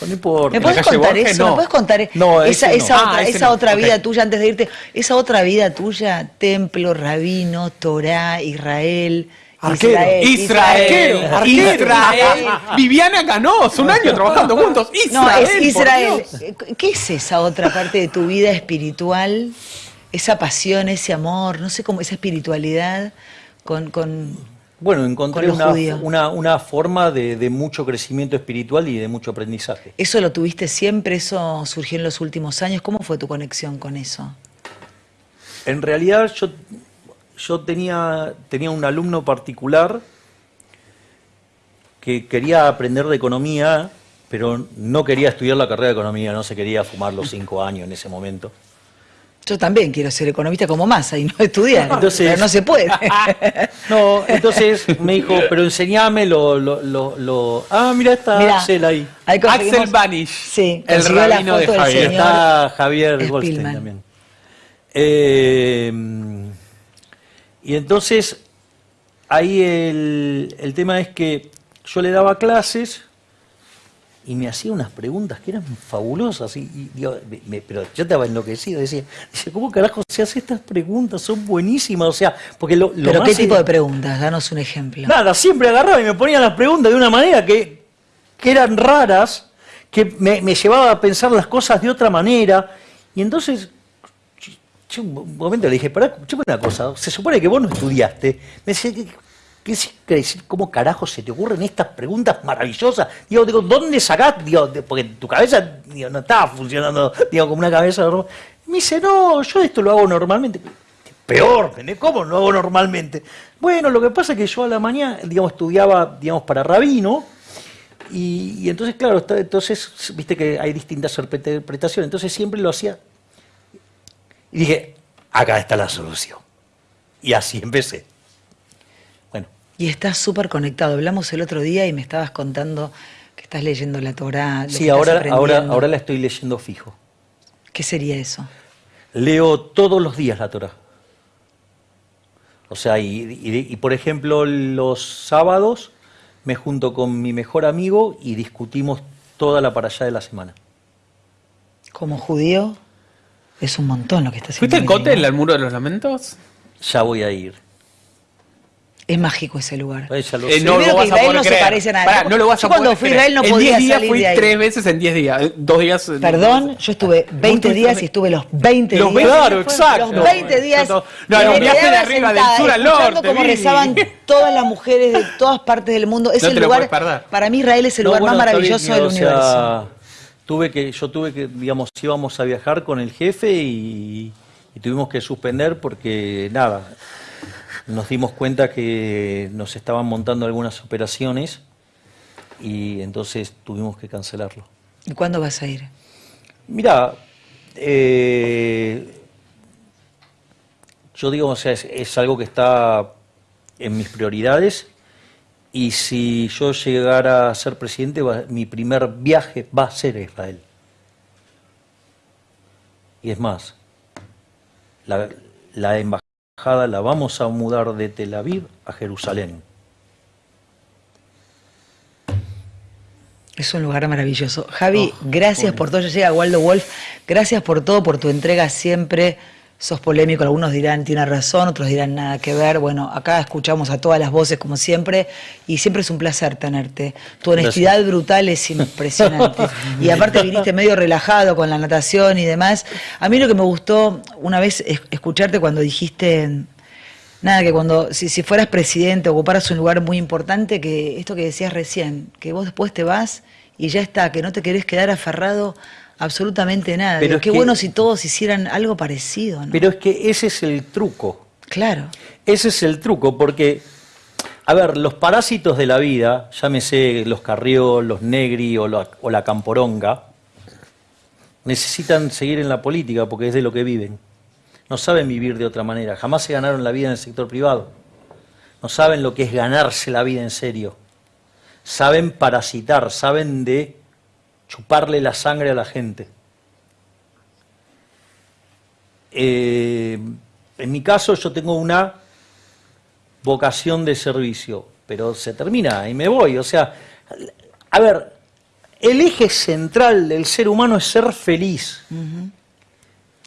No importa. ¿Me puedes contar Borges? eso? No. ¿Me puedes contar No, esa, ese no. esa Ah, otra, ese esa no. otra vida tuya antes de irte? Esa otra vida tuya, templo, rabino, Torá, Israel. Arquero. Israel. Israel. Arquero, arquero. Israel. Viviana Canoz, un año trabajando juntos. Israel. No, es Israel. ¿Qué es esa otra parte de tu vida espiritual? Esa pasión, ese amor, no sé cómo, esa espiritualidad con, con Bueno, encontré una, una, una forma de, de mucho crecimiento espiritual y de mucho aprendizaje. ¿Eso lo tuviste siempre? ¿Eso surgió en los últimos años? ¿Cómo fue tu conexión con eso? En realidad yo, yo tenía, tenía un alumno particular que quería aprender de economía, pero no quería estudiar la carrera de economía, no se quería fumar los cinco años en ese momento. Yo también quiero ser economista como Massa y no estudiar. Entonces- pero no se puede. (laughs) No, entonces me dijo, pero enseñame lo... lo, lo, lo- Ah, mira, está Mirá, Axel ahí. Axel Banish. Sí, el rabino de Javier. señor. está Javier Spielman. Goldstein también. Eh, y entonces, ahí el, el tema es que yo le daba clases y me hacía unas preguntas que eran fabulosas. Y, y digo, me- me- pero yo estaba enloquecido. Decía, dice, ¿cómo carajo se hace estas preguntas? Son buenísimas. O sea, porque lo, lo ¿Pero más qué tipo de preguntas? Danos un ejemplo. Nada, siempre agarraba y me ponía las preguntas de una manera que, que eran raras, que me, me llevaba a pensar las cosas de otra manera. Y entonces, yo, un momento le dije, pará, escuchame una cosa, se supone que vos no estudiaste. Me decía, ¿qué, es- decir? ¿cómo carajo se te ocurren estas preguntas maravillosas? Digo, digo ¿dónde sacás? Digo, porque tu cabeza digo, no estaba funcionando digo, como una cabeza normal. Me dice, no, yo esto lo hago normalmente. Peor. ¿cómo lo hago normalmente? Bueno, lo que pasa es que yo a la mañana, digamos, estudiaba, digamos, para rabino, y, entonces, claro, entonces, viste que hay distintas interpretaciones, entonces siempre lo hacía. Y dije, acá está la solución. Y así empecé. Y estás súper conectado. Hablamos el otro día y me estabas contando que estás leyendo la Torá. lo sí, que estás ahora, ahora, ahora la estoy leyendo fijo. ¿Qué sería eso? Leo todos los días la Torah. O sea, y, y- y, por ejemplo, los sábados me junto con mi mejor amigo y discutimos toda la para allá de la semana. Como judío, es un montón lo que estás ¿Fuiste haciendo. al Cotel, al Muro de los Lamentos? Ya voy a ir. Es mágico ese lugar. Eh, ya lo Eh, no lo que vas a Israel poder no se creer. parece a nada. Pará, no lo vas Yo a cuando fui a. Israel no en podía 10 días salir fui de ahí. tres veces en 10 días. eh, Dos días. eh, Perdón, yo estuve 20 estuviste días y estuve los 20 Los días. 20 Claro, exacto. Los 20 días. No, no, me un viaje de arriba, del sur al norte, cómo Vivi. rezaban todas las mujeres de todas partes del mundo. Es No el te lo lugar. perder. Para mí, Israel es el No, lugar bueno, más maravilloso del universo. tuve que, yo tuve que, digamos, íbamos a viajar con el jefe y, y tuvimos que suspender porque, nada, nos dimos cuenta que nos estaban montando algunas operaciones y entonces tuvimos que cancelarlo. ¿Y cuándo vas a ir? Mira, eh, yo digo, o sea, es, es algo que está en mis prioridades Y si yo llegara a ser presidente, va- mi primer viaje va a ser a Israel. Y es más, la, la embajada la vamos a mudar de Tel Aviv a Jerusalén. Es un lugar maravilloso. Javi, gracias por todo. Ya llega Waldo Wolf. Gracias por todo, por tu entrega siempre. Sos polémico, algunos dirán tiene razón, otros dirán nada que ver. Bueno, acá escuchamos a todas las voces como siempre y siempre es un placer tenerte. Tu honestidad brutal es impresionante. (laughs) y aparte viniste medio relajado con la natación y demás. A mí lo que me gustó una vez es escucharte cuando dijiste Nada, que cuando, si, si fueras presidente, ocuparas un lugar muy importante, que esto que decías recién, que vos después te vas y ya está, que no te querés quedar aferrado absolutamente nada. Pero Digo, qué que- bueno si todos hicieran algo parecido, ¿no? Pero es que ese es el truco. claro. Ese es el truco, porque, a ver, los parásitos de la vida, llámese los carrió, los negri o la, o la camporonga, necesitan seguir en la política porque es de lo que viven. No saben vivir de otra manera. Jamás se ganaron la vida en el sector privado. No saben lo que es ganarse la vida en serio. Saben parasitar, saben de chuparle la sangre a la gente. Eh, en mi caso yo tengo una vocación de servicio, pero se termina y me voy. O sea, a ver, el eje central del ser humano es ser feliz.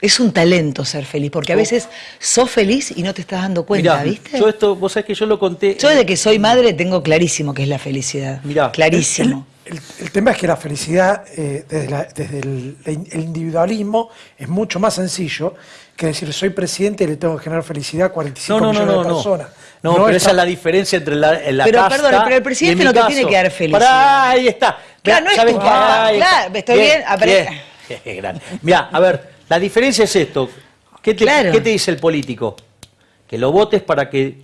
Es un talento ser feliz, porque a veces sos feliz y no te estás dando cuenta, Mirá, ¿viste? yo esto, vos sabés que yo lo conté. Yo desde que soy madre tengo clarísimo que es la felicidad. Mirá, clarísimo. El, el tema es que la felicidad eh, desde, la- desde el, el individualismo es mucho más sencillo que decir soy presidente y le tengo que generar felicidad a 45 No, no, no, millones no, de no. personas. No, pero es esa es la diferencia entre la, la Pero, casta perdón, pero el presidente no te tiene que dar felicidad. Pará, ahí está. Claro, no es ¿sabes tu está. Claro, estoy bien, bien. (laughs) Grande. Mirá, a ver, la diferencia es esto. ¿Qué te, Claro. qué te dice el político? Que lo votes para que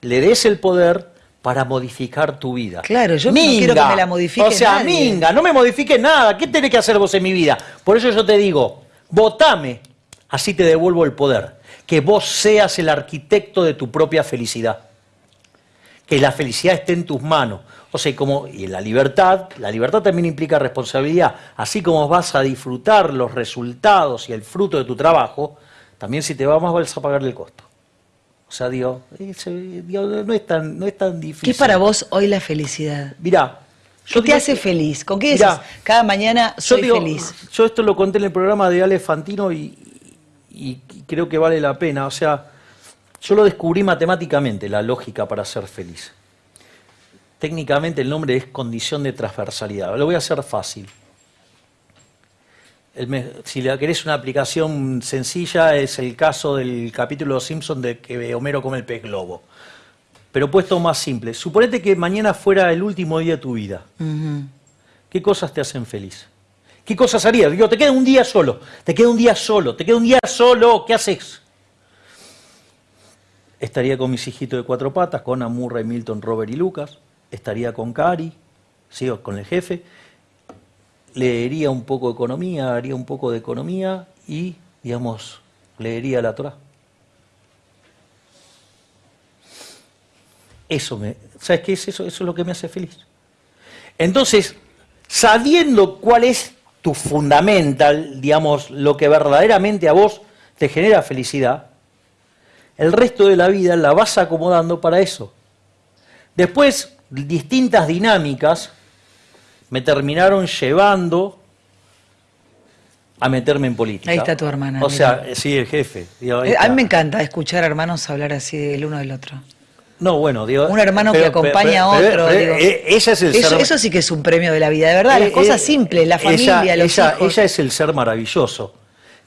le des el poder para modificar tu vida. Claro, yo no quiero que me la modifique O sea, nadie. minga, no me modifiques nada. ¿Qué tenés que hacer vos en mi vida? Por eso yo te digo, votame, así te devuelvo el poder. Que vos seas el arquitecto de tu propia felicidad. Que la felicidad esté en tus manos. O sea, y como, y la libertad, la libertad también implica responsabilidad. Así como vas a disfrutar los resultados y el fruto de tu trabajo, también si te va más vas a pagar el costo. O sea, ese- digo, no, es tan, no es tan difícil. ¿Qué es para vos hoy la felicidad? Mirá, ¿Qué te hace que- feliz? ¿Con qué Mirá, dices? Cada mañana yo soy digo, feliz. Yo esto lo conté en el programa de Ale Fantino y, y creo que vale la pena. O sea, yo lo descubrí matemáticamente, la lógica para ser feliz. Técnicamente el nombre es condición de transversalidad. Lo voy a hacer fácil. El si querés una aplicación sencilla, es el caso del capítulo Simpson de que Homero come el pez globo. Pero puesto más simple, suponete que mañana fuera el último día de tu vida. ¿Qué cosas te hacen feliz? ¿Qué cosas harías? Digo, te queda un día solo, te queda un día solo, te queda un día solo, ¿qué haces? Estaría con mis hijitos de cuatro patas, con Amurra, Milton, Robert y Lucas. Estaría con Cari, sigo con el jefe. Leería un poco de economía, haría un poco de economía y, digamos, leería la Torah. Eso me, ¿sabes qué es eso? Eso es lo que me hace feliz. Entonces, sabiendo cuál es tu fundamental, digamos, lo que verdaderamente a vos te genera felicidad, el resto de la vida la vas acomodando para eso. Después, distintas dinámicas me terminaron llevando a meterme en política. Ahí está tu hermana, O mira. sea, sí, el jefe. digo, Eh, A mí me encanta escuchar hermanos hablar así el uno del otro. No, bueno, digo. Un hermano que acompaña a otro, digo. eh, ella es el Eso, ser. eso sí que es un premio de la vida, de verdad. Las Eh, cosas eh, simples, la ella- familia, los ella, hijos. ella es el ser maravilloso.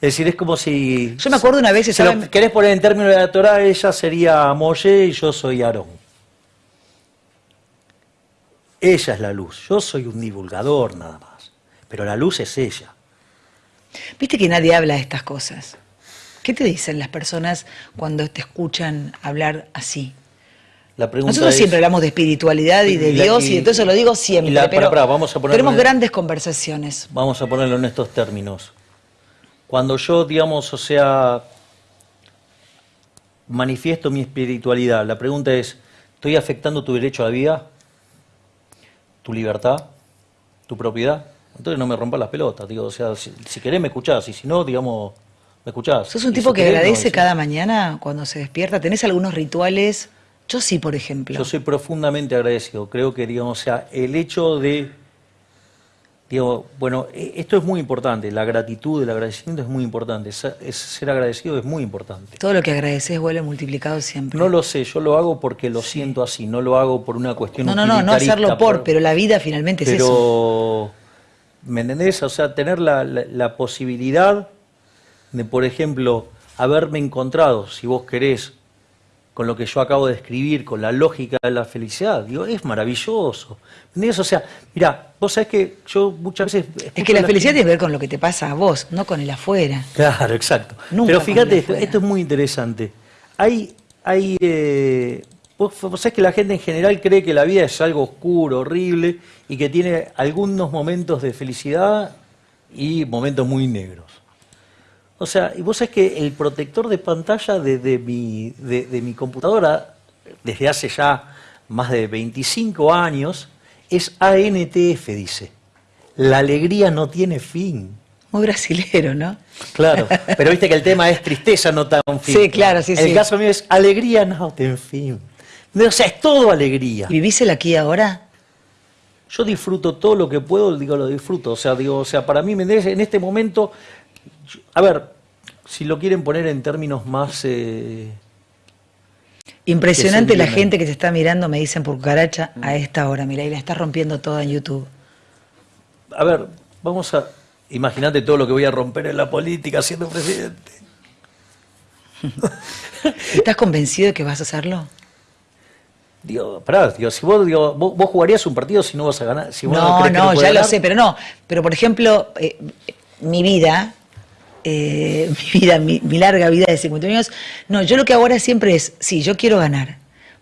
Es decir, es como si. Yo me acuerdo una vez Si lo querés poner en términos de la Torah, ella sería Moye y yo soy Aarón. Ella es la luz. Yo soy un divulgador nada más. Pero la luz es ella. Viste que nadie habla de estas cosas. ¿Qué te dicen las personas cuando te escuchan hablar así? La pregunta Nosotros es- siempre hablamos de espiritualidad y de Y la- Dios y, y- de todo eso lo digo siempre, la- pero vamos a tenemos en- grandes conversaciones. Vamos a ponerlo en estos términos. Cuando yo, digamos, o sea, manifiesto mi espiritualidad, la pregunta es, ¿Estoy afectando tu derecho a la vida? ¿Tu libertad? ¿Tu propiedad? Entonces no me rompas las pelotas, digo, o sea, si, si querés me escuchás, y si no, digamos, me escuchás. ¿Sos un tipo si que querés, agradece cada mañana cuando se despierta? ¿Tenés algunos rituales? Yo sí, por ejemplo. Yo soy profundamente agradecido. Creo que, digamos, o sea, el hecho de. Digo, bueno, e- esto es muy importante. La gratitud, el agradecimiento es muy importante. Ser, es- ser agradecido es muy importante. Todo lo que agradeces vuelve multiplicado siempre. No lo sé, yo lo hago porque lo siento así. No lo hago por una cuestión no, no, no, no hacerlo por, pero la vida finalmente es eso. Pero, ¿me entendés? O sea, tener la, la- la posibilidad de, por ejemplo, haberme encontrado, si vos querés, con lo que yo acabo de escribir, con la lógica de la felicidad, digo, es maravilloso. ¿Me entendés? O sea, mira, vos sabés que yo muchas veces... Es que la felicidad que ver con lo que te pasa a vos, no con el afuera. Claro, exacto. Nunca Pero fíjate, esto, esto es muy interesante. Hay, hay, eh, vos, vos sabés que la gente en general cree que la vida es algo oscuro, horrible, y que tiene algunos momentos de felicidad y momentos muy negros. O sea, y vos sabés que el protector de pantalla de, de mi, de, de mi computadora, desde hace ya más de 25 años, es ANTF, dice. La alegría no tiene fin. Muy brasilero, ¿no? Claro, pero viste que el tema es tristeza, no tan fin. Sí, claro, sí, El sí. caso mío es alegría, no ten fin. O sea, es todo alegría. ¿Y ¿Vivís el aquí ahora? Yo disfruto todo lo que puedo, digo, lo disfruto. O sea, digo, o sea, para mí, en este momento, a ver, si lo quieren poner en términos más... eh, Impresionante se la gente que te está mirando, me dicen por cucaracha, a esta hora, mira, y la estás rompiendo toda en YouTube. a ver, vamos a... Imagínate todo lo que voy a romper en la política siendo presidente. (laughs) ¿Estás convencido de que vas a hacerlo? Digo, pará, digo, si vos, digo, vos, vos jugarías un partido si no vas a ganar. Si vos No, no, ya lo sé, pero no. Pero por ejemplo, eh, mi vida, eh, (laughs) mi vida, mi, mi larga vida de 50 años, no, yo lo que ahora siempre es, sí, yo quiero ganar,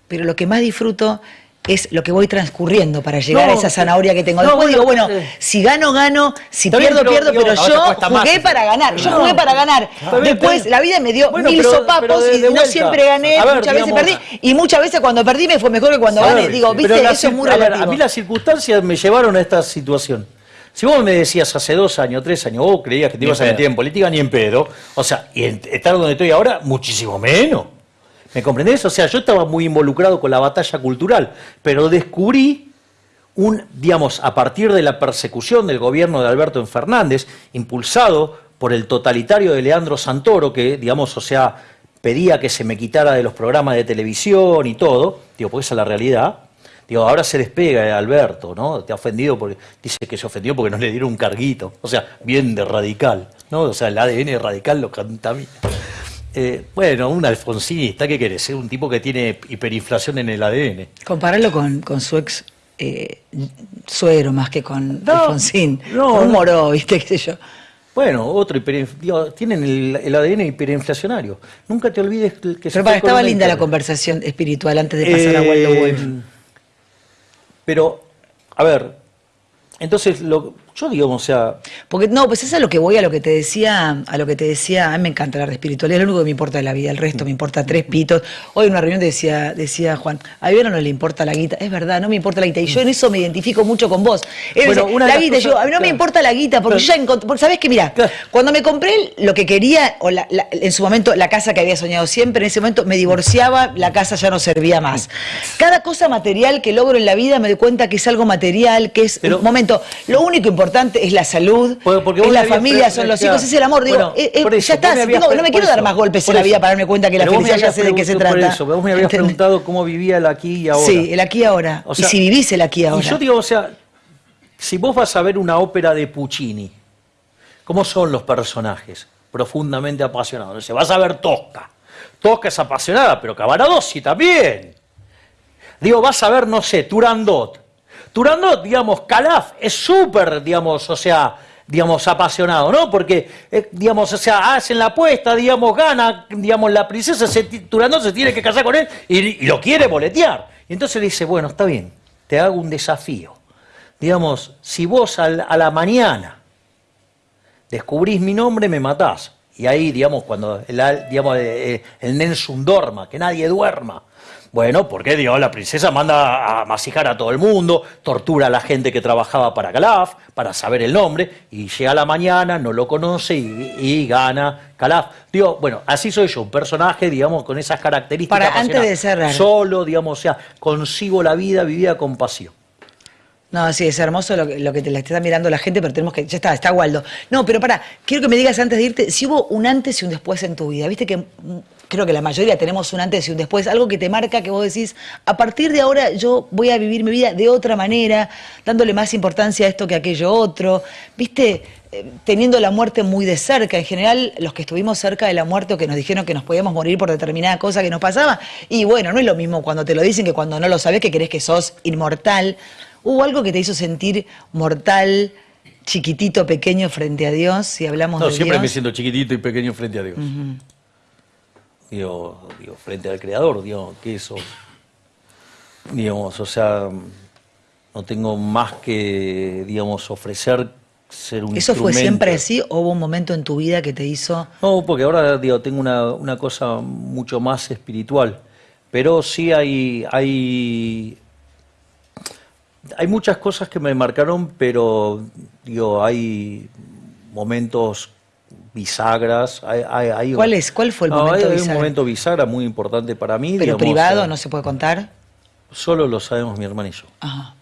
pero lo que más disfruto es lo que voy transcurriendo para llegar No, a esa zanahoria que tengo. no, Después digo, bueno, eh. si gano, gano, si bien, pierdo, pero, pierdo, digo, pero yo más jugué eso. para ganar, yo No. jugué para ganar. Después la vida me dio Bueno, mil pero- sopapos pero y no vuelta. siempre gané, A ver, muchas veces perdí, y muchas veces cuando perdí me fue mejor que cuando A gané. Digo, viste, eso es muy a ver, relativo. a mí las circunstancias me llevaron a esta situación. Si vos me decías hace dos años, tres años, vos creías que te Ni ibas a meter en política ni en pedo, o sea, y estar donde estoy ahora, muchísimo menos. ¿Me comprendés? O sea, yo estaba muy involucrado con la batalla cultural, pero descubrí un, digamos, a partir de la persecución del gobierno de Alberto Fernández, impulsado por el totalitario de Leandro Santoro, que, digamos, o sea, pedía que se me quitara de los programas de televisión y todo, digo, pues esa es la realidad. Digo, ahora se despega de Alberto, ¿no? Te ha ofendido porque, dice que se ofendió porque no le dieron un carguito. O sea, bien de radical, ¿no? O sea, el ADN radical lo contamina. Eh, bueno, un alfonsinista, ¿qué querés? Un tipo que tiene hiperinflación en el ADN. Compararlo con, con su ex eh, suegro más que con No, Alfonsín. no, con un moró, ¿viste? (laughs) ¿Qué sé yo? Bueno, otro digo, tienen el, el ADN hiperinflacionario. Nunca te olvides que Pero para, estaba linda la conversación espiritual antes de pasar a Eh, Waldo Wolf. Pero, a ver, entonces, lo, yo digo, o sea, Porque no, pues es a lo que voy, a lo que te decía, a lo que te decía, a mí me encanta hablar de espiritualidad, es lo único que me importa de la vida, el resto me importa tres pitos. Hoy en una reunión decía, decía Juan, a Iván no le importa la guita, es verdad, no me importa la guita, y yo en eso me identifico mucho con vos. Él Bueno, dice, una la guita, y yo, cosas- a mí no me importa la guita, porque Claro. yo ya encontré, porque sabés que mira, Claro. cuando me compré lo que quería, o la- la- en su momento la casa que había soñado siempre, en ese momento me divorciaba, la casa ya no servía más. Cada cosa material que logro en la vida me doy cuenta que es algo material, que es Pero- un momento, lo único importante es la salud, Porque- es la familia, son los hijos, es el amor. Digo, Bueno, eh, eh, eso, ya me está, no, me quiero dar más golpes en la vida para darme cuenta que la felicidad ya sé de qué se preguntado por trata. eso, vos me habías ¿Entendés? preguntado cómo vivía el aquí y ahora. Sí, el aquí y ahora. O sea, y si vivís el aquí y ahora. Y yo digo, o sea, si vos vas a ver una ópera de Puccini, ¿cómo son los personajes? Profundamente apasionados. O sea, vas a ver Tosca. Tosca es apasionada, pero Cavaradossi también. Digo, vas a ver, no sé, Turandot. Turandot, digamos, Calaf es súper, digamos, o sea, digamos, apasionado, ¿no? Porque, eh, digamos, o sea, hacen la apuesta, digamos, gana, digamos, la princesa, se, Turandot se tiene que casar con él y, lo quiere boletear. Y entonces le dice, bueno, está bien, te hago un desafío. Digamos, si vos a la mañana descubrís mi nombre, me matás. Y ahí, digamos, cuando el, al- digamos, eh, eh, el Nelson dorma, que nadie duerma. Bueno, porque Dios, la princesa manda a masijar a todo el mundo, tortura a la gente que trabajaba para Calaf, para saber el nombre, y llega la mañana, no lo conoce y, y gana Calaf. Digo, bueno, así soy yo, un personaje, digamos, con esas características. Para, antes de cerrar. Solo, digamos, o sea, consigo la vida vivida con pasión. No, sí, es hermoso lo que, lo que te la está mirando la gente, pero tenemos que. Ya está, está Waldo. No, pero para, quiero que me digas antes de irte, si hubo un antes y un después en tu vida. Viste que creo que la mayoría tenemos un antes y un después, algo que te marca que vos decís, a partir de ahora yo voy a vivir mi vida de otra manera, dándole más importancia a esto que a aquello otro. Viste, Eh, teniendo la muerte muy de cerca. En general, los que estuvimos cerca de la muerte o que nos dijeron que nos podíamos morir por determinada cosa que nos pasaba, y bueno, no es lo mismo cuando te lo dicen que cuando no lo sabes que crees que sos inmortal. ¿Hubo algo que te hizo sentir mortal, chiquitito, pequeño frente a Dios? Si hablamos No, de siempre me siento chiquitito y pequeño frente a Dios. Digo, digo, frente al Creador, digo, ¿qué eso? Digamos, o sea, no tengo más que, digamos, ofrecer ser un ¿Eso fue siempre así o hubo un momento en tu vida que te hizo... No, porque ahora digo, tengo una, una cosa mucho más espiritual. Pero sí hay, hay, hay muchas cosas que me marcaron, pero digo, hay momentos bisagras. Hay, hay- hay- ¿Cuál es? ¿Cuál fue el No, momento hay, hay bisagra? un momento bisagra muy importante para mí. Pero digamos, privado, eh, no se puede contar. Solo lo sabemos mi hermano y yo. Ajá.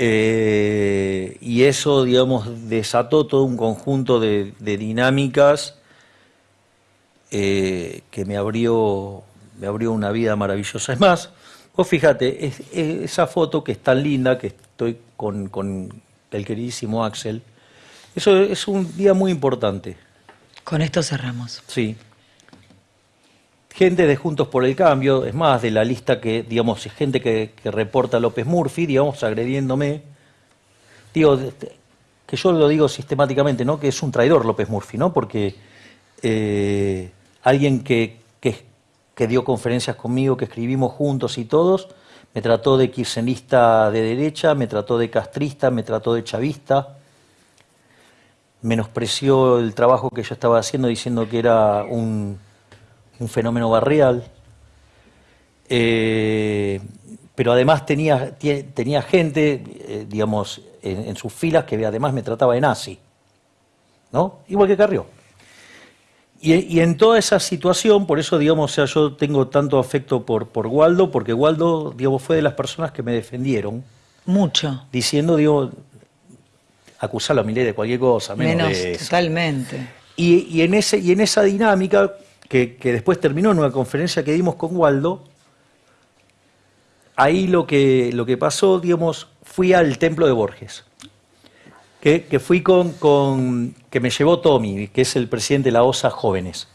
Eh, y eso, digamos, desató todo un conjunto de, de dinámicas eh, que me abrió, me abrió una vida maravillosa. Es más, vos fíjate, es- es- esa foto que es tan linda, que estoy con, con el queridísimo Axel, eso es un día muy importante, Con esto cerramos. sí. Gente de Juntos por el Cambio, es más, de la lista que, digamos, gente que, que reporta a López Murphy, digamos, agrediéndome. Digo, de- que yo lo digo sistemáticamente, ¿no? Que es un traidor López Murphy, ¿no? Porque eh, alguien que, que, que dio conferencias conmigo, que escribimos juntos y todos, me trató de kirchnerista de derecha, me trató de castrista, me trató de chavista, menospreció el trabajo que yo estaba haciendo diciendo que era un, un fenómeno barrial. Eh, pero además tenía, tenía gente, eh, digamos, en, en sus filas que además me trataba de nazi, ¿no? Igual que Carrió. Y, y en toda esa situación, por eso, digamos, o sea, yo tengo tanto afecto por, por Waldo, porque Waldo, digamos, fue de las personas que me defendieron, Mucho. diciendo, digo, acusarlo a Milei de cualquier cosa, menos, Menos, de eso. totalmente. Y, y en ese, y en esa dinámica, que, que después terminó en una conferencia que dimos con Waldo, ahí lo que, lo que pasó, digamos, fui al templo de Borges. Que, que fui con, con- que me llevó Tommy, que es el presidente de la OSA Jóvenes.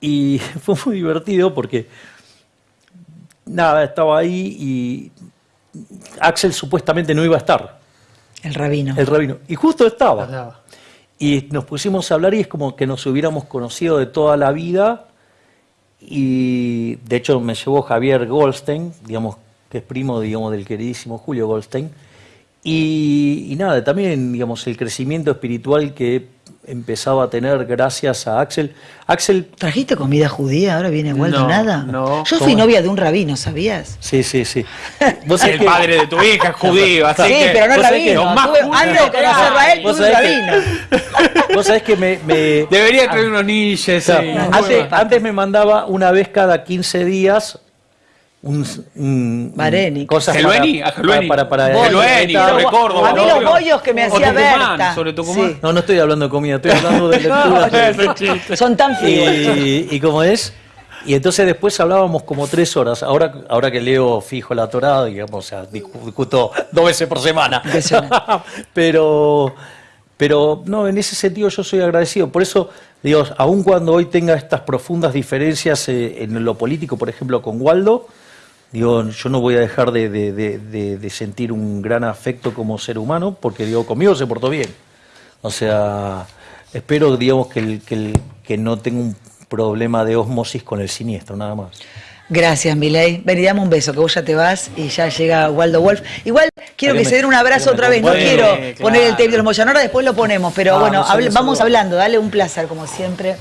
Y (laughs) fue muy divertido porque, nada, estaba ahí y Axel supuestamente no iba a estar, El rabino. el rabino. Y justo estaba. Y nos pusimos a hablar y es como que nos hubiéramos conocido de toda la vida. Y de hecho me llevó Javier Goldstein, digamos, que es primo digamos, del queridísimo Julio Goldstein. Y, y nada, también digamos, el crecimiento espiritual que empezaba a tener gracias a Axel. Axel, ¿Trajiste comida judía? Ahora viene Waldo, No, nada. no. Yo fui ¿Cómo? novia de un rabino, ¿sabías? sí, sí, sí. Vos El que- padre de tu hija es judío, así sí, que... pero no es vos sabés que rabino. Tuve- antes de él, Vos tuve un sabés que- rabino. Vos sabés que me... me- Debería traer unos sí. antes, antes me mandaba una vez cada 15 días un, un- Bareni. cosas Gelueni, para, a Gelueni. para, para, para- Gelueni, sobre Córdoba. A mí los bollos que me O hacía Tucumán, Berta. sobre Tucumán. Sí. No, no estoy hablando de comida, estoy hablando de (laughs) lectura. Son tan fríos. y, y cómo es. Y entonces después hablábamos como tres horas. Ahora, ahora que leo fijo la Torada, digamos, o sea, discu- discuto dos veces por semana. (laughs) Pero, pero no, en ese sentido yo soy agradecido. Por eso, digo, aun cuando hoy tenga estas profundas diferencias eh, en lo político, por ejemplo, con Waldo, digo, yo no voy a dejar de, de- de- de- de sentir un gran afecto como ser humano, porque digo, conmigo se portó bien. O sea, espero, digamos, que, el- que, el- que no tenga un problema de osmosis con el siniestro, nada más. Gracias, Milei. Ven y dame un beso, que vos ya te vas y ya llega Waldo Wolf. Igual quiero que se den un abrazo otra vez. No quiero claro. poner el tape de los Moyano, ahora después lo ponemos, pero Ah, bueno, vamos hablando. Dale un placer, como siempre.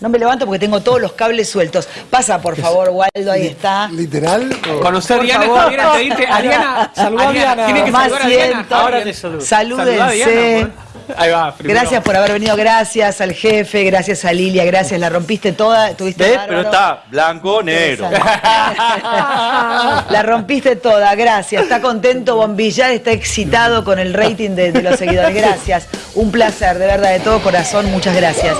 No me levanto porque tengo todos los cables sueltos. Pasa, por favor, Waldo, ahí está. ¿Literal? o- Conocer a Diana, favor. Te diste. A Diana, Saludá a Diana. Tiene que saludar a Diana. Ahora te saludo. Salúdense. Ahí va, primero. Gracias por haber venido, gracias al jefe, gracias a Lilia, gracias, la rompiste toda, tuviste ¿Ves? Pero está blanco, negro. La rompiste toda, gracias. Está contento, Bombillar está excitado con el rating de, de los seguidores. Gracias. Un placer, de verdad, de todo corazón, muchas gracias.